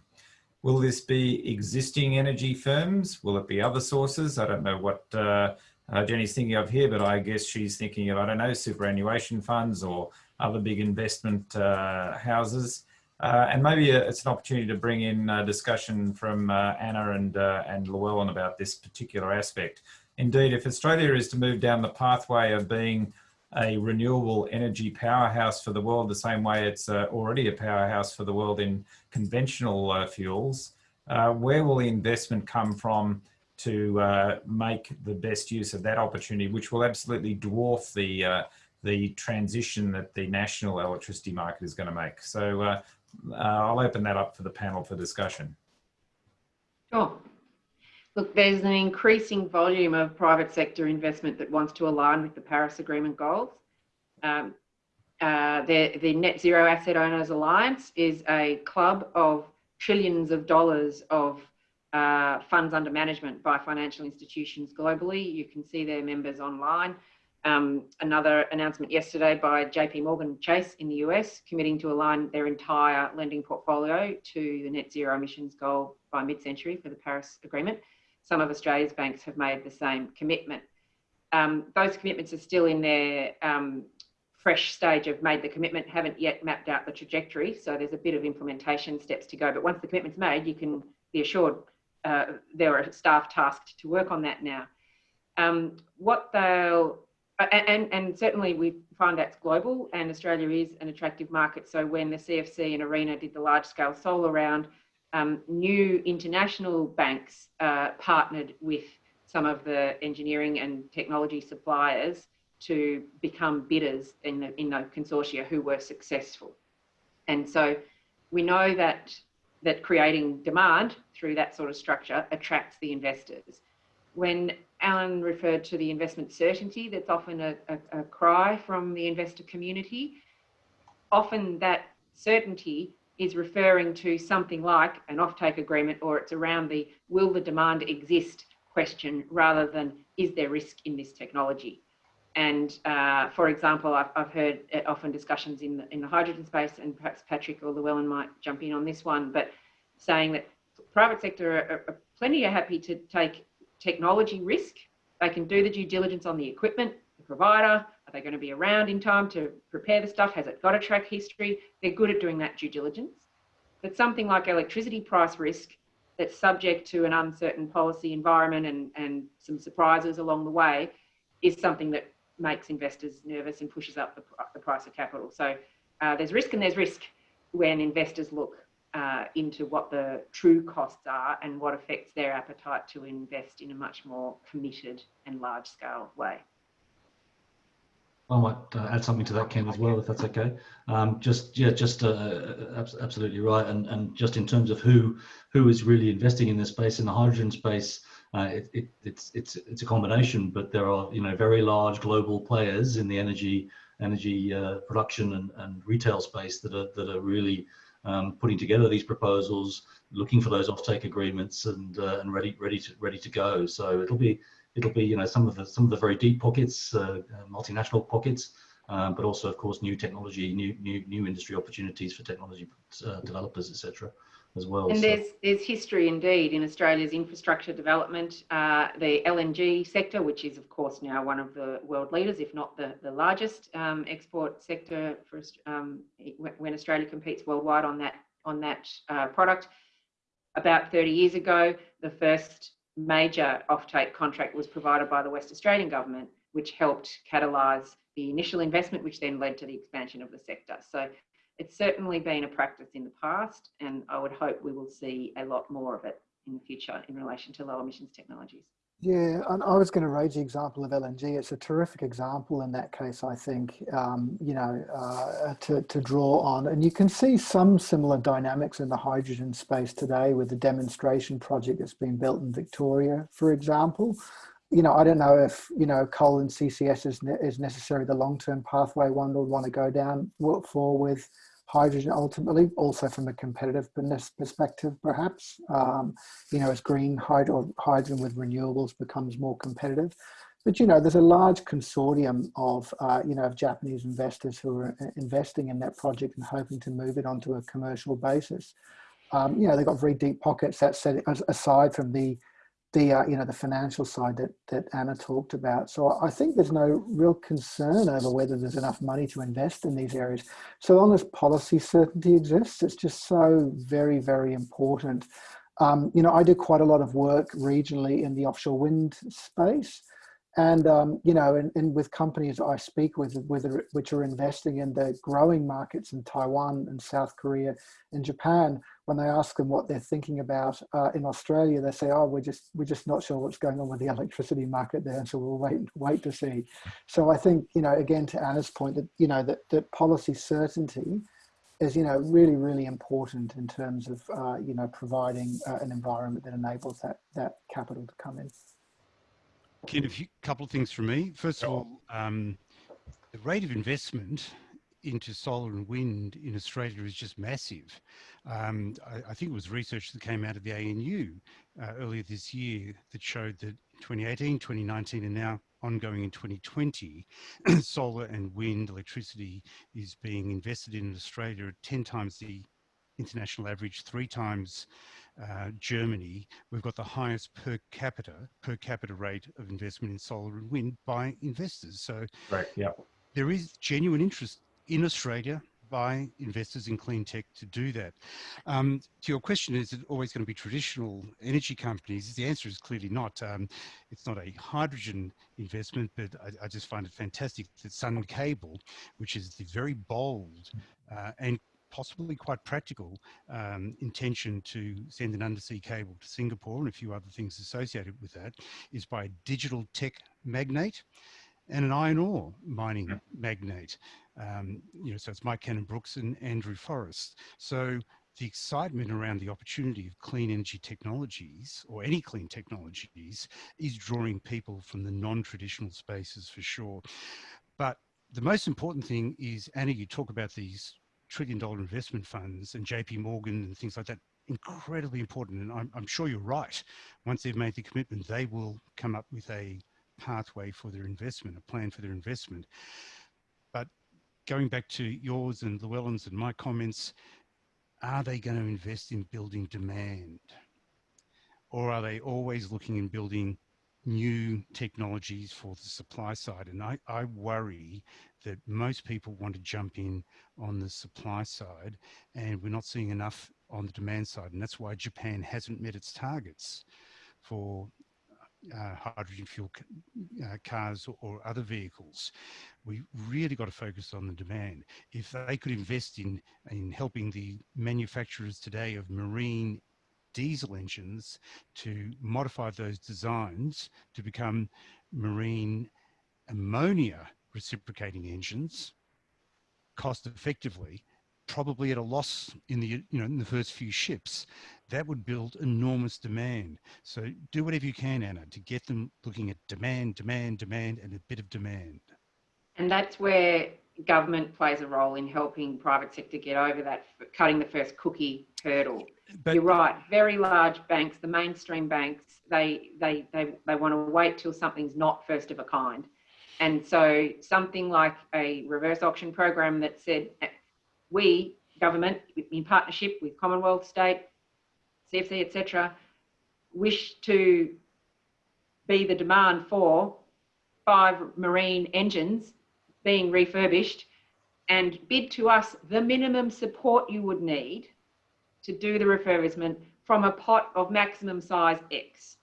Will this be existing energy firms? Will it be other sources? I don't know what uh, uh, Jenny's thinking of here, but I guess she's thinking of, I don't know, superannuation funds or other big investment uh, houses. Uh, and maybe uh, it's an opportunity to bring in a discussion from uh, Anna and, uh, and Llewellyn about this particular aspect. Indeed, if Australia is to move down the pathway of being a renewable energy powerhouse for the world, the same way it's uh, already a powerhouse for the world in conventional uh, fuels, where will the investment come from to make the best use of that opportunity, which will absolutely dwarf the the transition that the national electricity market is going to make. So uh, uh, I'll open that up for the panel for discussion. Sure. Look, there's an increasing volume of private sector investment that wants to align with the Paris Agreement goals. Um, uh, the, the Net Zero Asset Owners Alliance is a club of trillions of dollars of uh, funds under management by financial institutions globally. You can see their members online um, another announcement yesterday by JP Morgan Chase in the US, committing to align their entire lending portfolio to the net zero emissions goal by mid-century for the Paris Agreement. Some of Australia's banks have made the same commitment. Um, those commitments are still in their um, fresh stage of made the commitment, haven't yet mapped out the trajectory. So there's a bit of implementation steps to go. But once the commitment's made, you can be assured uh, there are staff tasked to work on that now. Um, what they'll and, and certainly we find that's global and Australia is an attractive market. So when the CEFC and ARENA did the large scale solar round, um, new international banks uh, partnered with some of the engineering and technology suppliers to become bidders in the, in the consortia who were successful. And so we know that, that creating demand through that sort of structure attracts the investors. When Alan referred to the investment certainty that's often a, a, a cry from the investor community. Often that certainty is referring to something like an offtake agreement or it's around the will the demand exist question rather than is there risk in this technology? And uh, for example, I've, I've, heard often discussions in the, in the hydrogen space, and perhaps Patrick or Llewellyn might jump in on this one, but saying that private sector are, are plenty are happy to take technology risk. They can do the due diligence on the equipment, the provider, are they going to be around in time to prepare the stuff? Has it got a track history? They're good at doing that due diligence. But something like electricity price risk that's subject to an uncertain policy environment and, and some surprises along the way is something that makes investors nervous and pushes up the, the price of capital. So uh, there's risk and there's risk when investors look uh, into what the true costs are and what affects their appetite to invest in a much more committed and large scale way. I might uh, add something to that, Ken, as well, if that's okay. Um, just yeah, just uh, absolutely right. And and just in terms of who who is really investing in this space in the hydrogen space, uh, it, it, it's it's it's a combination. But there are you know very large global players in the energy energy uh, production and, and retail space that are that are really um, putting together these proposals, looking for those offtake agreements, and uh, and ready ready to ready to go. So it'll be it'll be you know some of the some of the very deep pockets, uh, uh, multinational pockets, um, but also of course new technology, new new new industry opportunities for technology uh, developers, etc. As well. And so. there's there's history indeed in Australia's infrastructure development. Uh, the LNG sector, which is of course now one of the world leaders, if not the the largest um, export sector for um, when Australia competes worldwide on that on that uh, product. About 30 years ago, the first major offtake contract was provided by the West Australian government, which helped catalyse the initial investment, which then led to the expansion of the sector. So it's certainly been a practice in the past, and I would hope we will see a lot more of it in the future in relation to low emissions technologies. Yeah, and I was going to raise the example of LNG. It's a terrific example in that case, I think, um, you know, uh, to, to draw on. And you can see some similar dynamics in the hydrogen space today with the demonstration project that's been built in Victoria, for example. You know, I don't know if, you know, coal and CCS is, ne is necessarily the long-term pathway one would want to go down for with hydrogen ultimately, also from a competitive perspective, perhaps, um, you know, as green hydro hydrogen with renewables becomes more competitive. But, you know, there's a large consortium of, uh, you know, of Japanese investors who are uh, investing in that project and hoping to move it onto a commercial basis. Um, you know, they've got very deep pockets, that said, aside from the the uh, you know the financial side that that Anna talked about. So I think there's no real concern over whether there's enough money to invest in these areas. So long as policy certainty exists, it's just so very very important. Um, you know, I do quite a lot of work regionally in the offshore wind space, and um, you know, and, and with companies I speak with, with, which are investing in the growing markets in Taiwan and South Korea and Japan, when they ask them what they're thinking about uh, in Australia, they say, "Oh, we're just we're just not sure what's going on with the electricity market there, and so we'll wait wait to see." So I think you know, again to Anna's point, that you know that that policy certainty is you know really really important in terms of uh, you know providing uh, an environment that enables that that capital to come in. Ken, a few, couple of things from me. First of all, um, the rate of investment into solar and wind in Australia is just massive. Um, I, I, think it was research that came out of the ANU uh, earlier this year that showed that 2018, 2019, and now ongoing in 2020, solar and wind electricity is being invested in Australia at 10 times the international average, three times uh, Germany, we've got the highest per capita per capita rate of investment in solar and wind by investors. So right, yeah. there is genuine interest in Australia by investors in clean tech to do that. Um, to your question, is it always going to be traditional energy companies? The answer is clearly not. Um, it's not a hydrogen investment, but I, I, just find it fantastic that Sun Cable, which is the very bold uh, and possibly quite practical um, intention to send an undersea cable to Singapore and a few other things associated with that is by a digital tech magnate and an iron ore mining yeah. magnate. Um, you know, so it's Mike Cannon Brookes and Andrew Forrest. So the excitement around the opportunity of clean energy technologies or any clean technologies is drawing people from the non-traditional spaces for sure. But the most important thing is, Anna, you talk about these trillion dollar investment funds and JP Morgan and things like that incredibly important. And I'm, I'm sure you're right. Once they've made the commitment, they will come up with a pathway for their investment, a plan for their investment. But going back to yours and Llewellyn's and my comments, are they going to invest in building demand? Or are they always looking in building new technologies for the supply side? And I, I worry that most people want to jump in on the supply side and we're not seeing enough on the demand side. And that's why Japan hasn't met its targets for uh, hydrogen fuel uh, cars or, or, other vehicles. We really got to focus on the demand. If they could invest in, in helping the manufacturers today of marine diesel engines to modify those designs to become marine ammonia reciprocating engines cost effectively probably at a loss in the you know in the first few ships. That would build enormous demand. So do whatever you can anna to get them looking at demand demand demand and a bit of demand. And that's where government plays a role in helping private sector get over that cutting the first cookie hurdle but, you're right very large banks the mainstream banks they they they, they want to wait till something's not first of a kind and so something like a reverse auction program that said eh, we, government, in partnership with Commonwealth, state, CEFC, etc., wish to be the demand for five marine engines being refurbished and bid to us the minimum support you would need to do the refurbishment from a pot of maximum size X.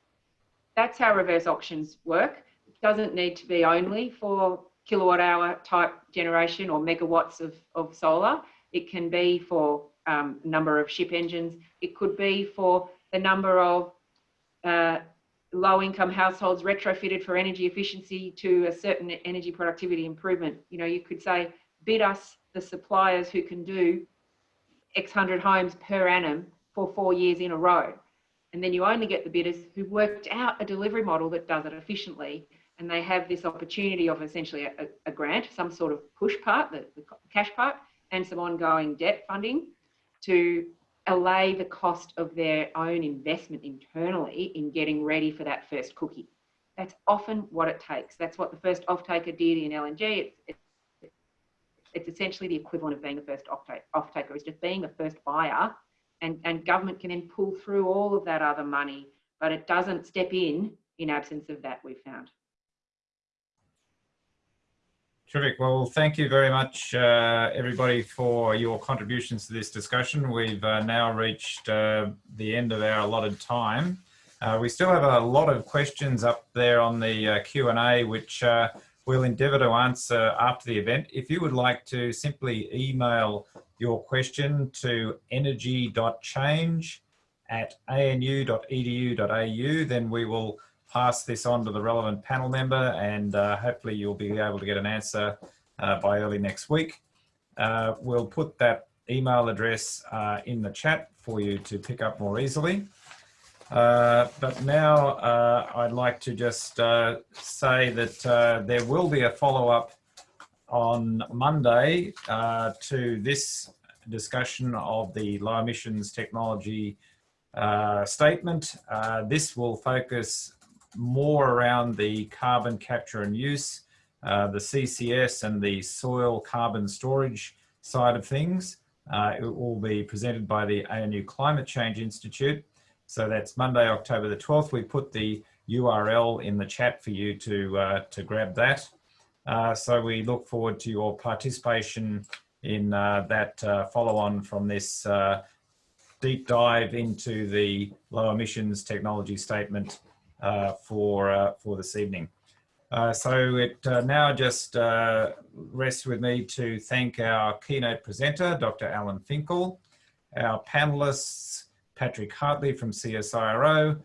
That's how reverse auctions work. It doesn't need to be only for kilowatt hour type generation or megawatts of, of solar. It can be for um, number of ship engines. It could be for the number of uh, low income households retrofitted for energy efficiency to a certain energy productivity improvement. You know, you could say, bid us the suppliers who can do X hundred homes per annum for four years in a row. And then you only get the bidders who've worked out a delivery model that does it efficiently. And they have this opportunity of essentially a, a grant, some sort of push part, the, the cash part, and some ongoing debt funding to allay the cost of their own investment internally in getting ready for that first cookie. That's often what it takes. That's what the first off-taker did in LNG. It's, it's, it's essentially the equivalent of being the first off-taker, is just being the first buyer and, and government can then pull through all of that other money, but it doesn't step in in absence of that, we've found. Terrific. Well, thank you very much, uh, everybody, for your contributions to this discussion. We've uh, now reached uh, the end of our allotted time. Uh, we still have a lot of questions up there on the uh, Q&A, which uh, we'll endeavour to answer after the event. If you would like to simply email your question to energy.change at anu.edu.au, then we will pass this on to the relevant panel member and uh, hopefully you'll be able to get an answer uh, by early next week. Uh, we'll put that email address uh, in the chat for you to pick up more easily. Uh, but now uh, I'd like to just say that there will be a follow-up on Monday to this discussion of the low emissions technology uh, statement. Uh, this will focus more around the carbon capture and use, uh, the CCS and the soil carbon storage side of things. Uh, it will be presented by the ANU Climate Change Institute. So that's Monday, October the 12th. We put the URL in the chat for you to, uh, to grab that. Uh, so we look forward to your participation in uh, that uh, follow on from this deep dive into the low emissions technology statement for, uh, for this evening. Uh, so it now just rests with me to thank our keynote presenter, Dr. Alan Finkel, our panelists, Patrick Hartley from CSIRO,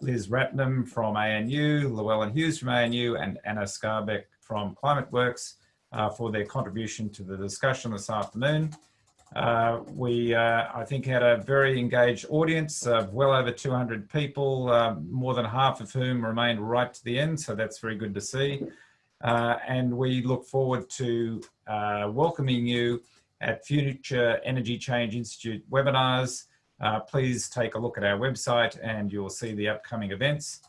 Liz Ratnam from ANU, Llewellyn Hughes from ANU, and Anna Skarbek from ClimateWorks uh, for their contribution to the discussion this afternoon. Uh, we, uh, I think, had a very engaged audience of well over 200 people, uh, more than half of whom remained right to the end, so that's very good to see. Uh, and we look forward to uh, welcoming you at future Energy Change Institute webinars uh, please take a look at our website and you'll see the upcoming events.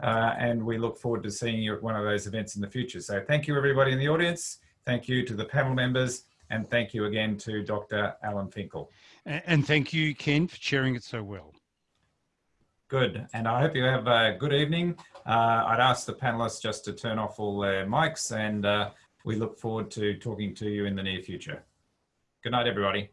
And we look forward to seeing you at one of those events in the future. So thank you everybody in the audience. Thank you to the panel members and thank you again to Dr. Alan Finkel. And thank you, Ken, for sharing it so well. Good. And I hope you have a good evening. Uh, I'd ask the panelists just to turn off all their mics and uh, we look forward to talking to you in the near future. Good night, everybody.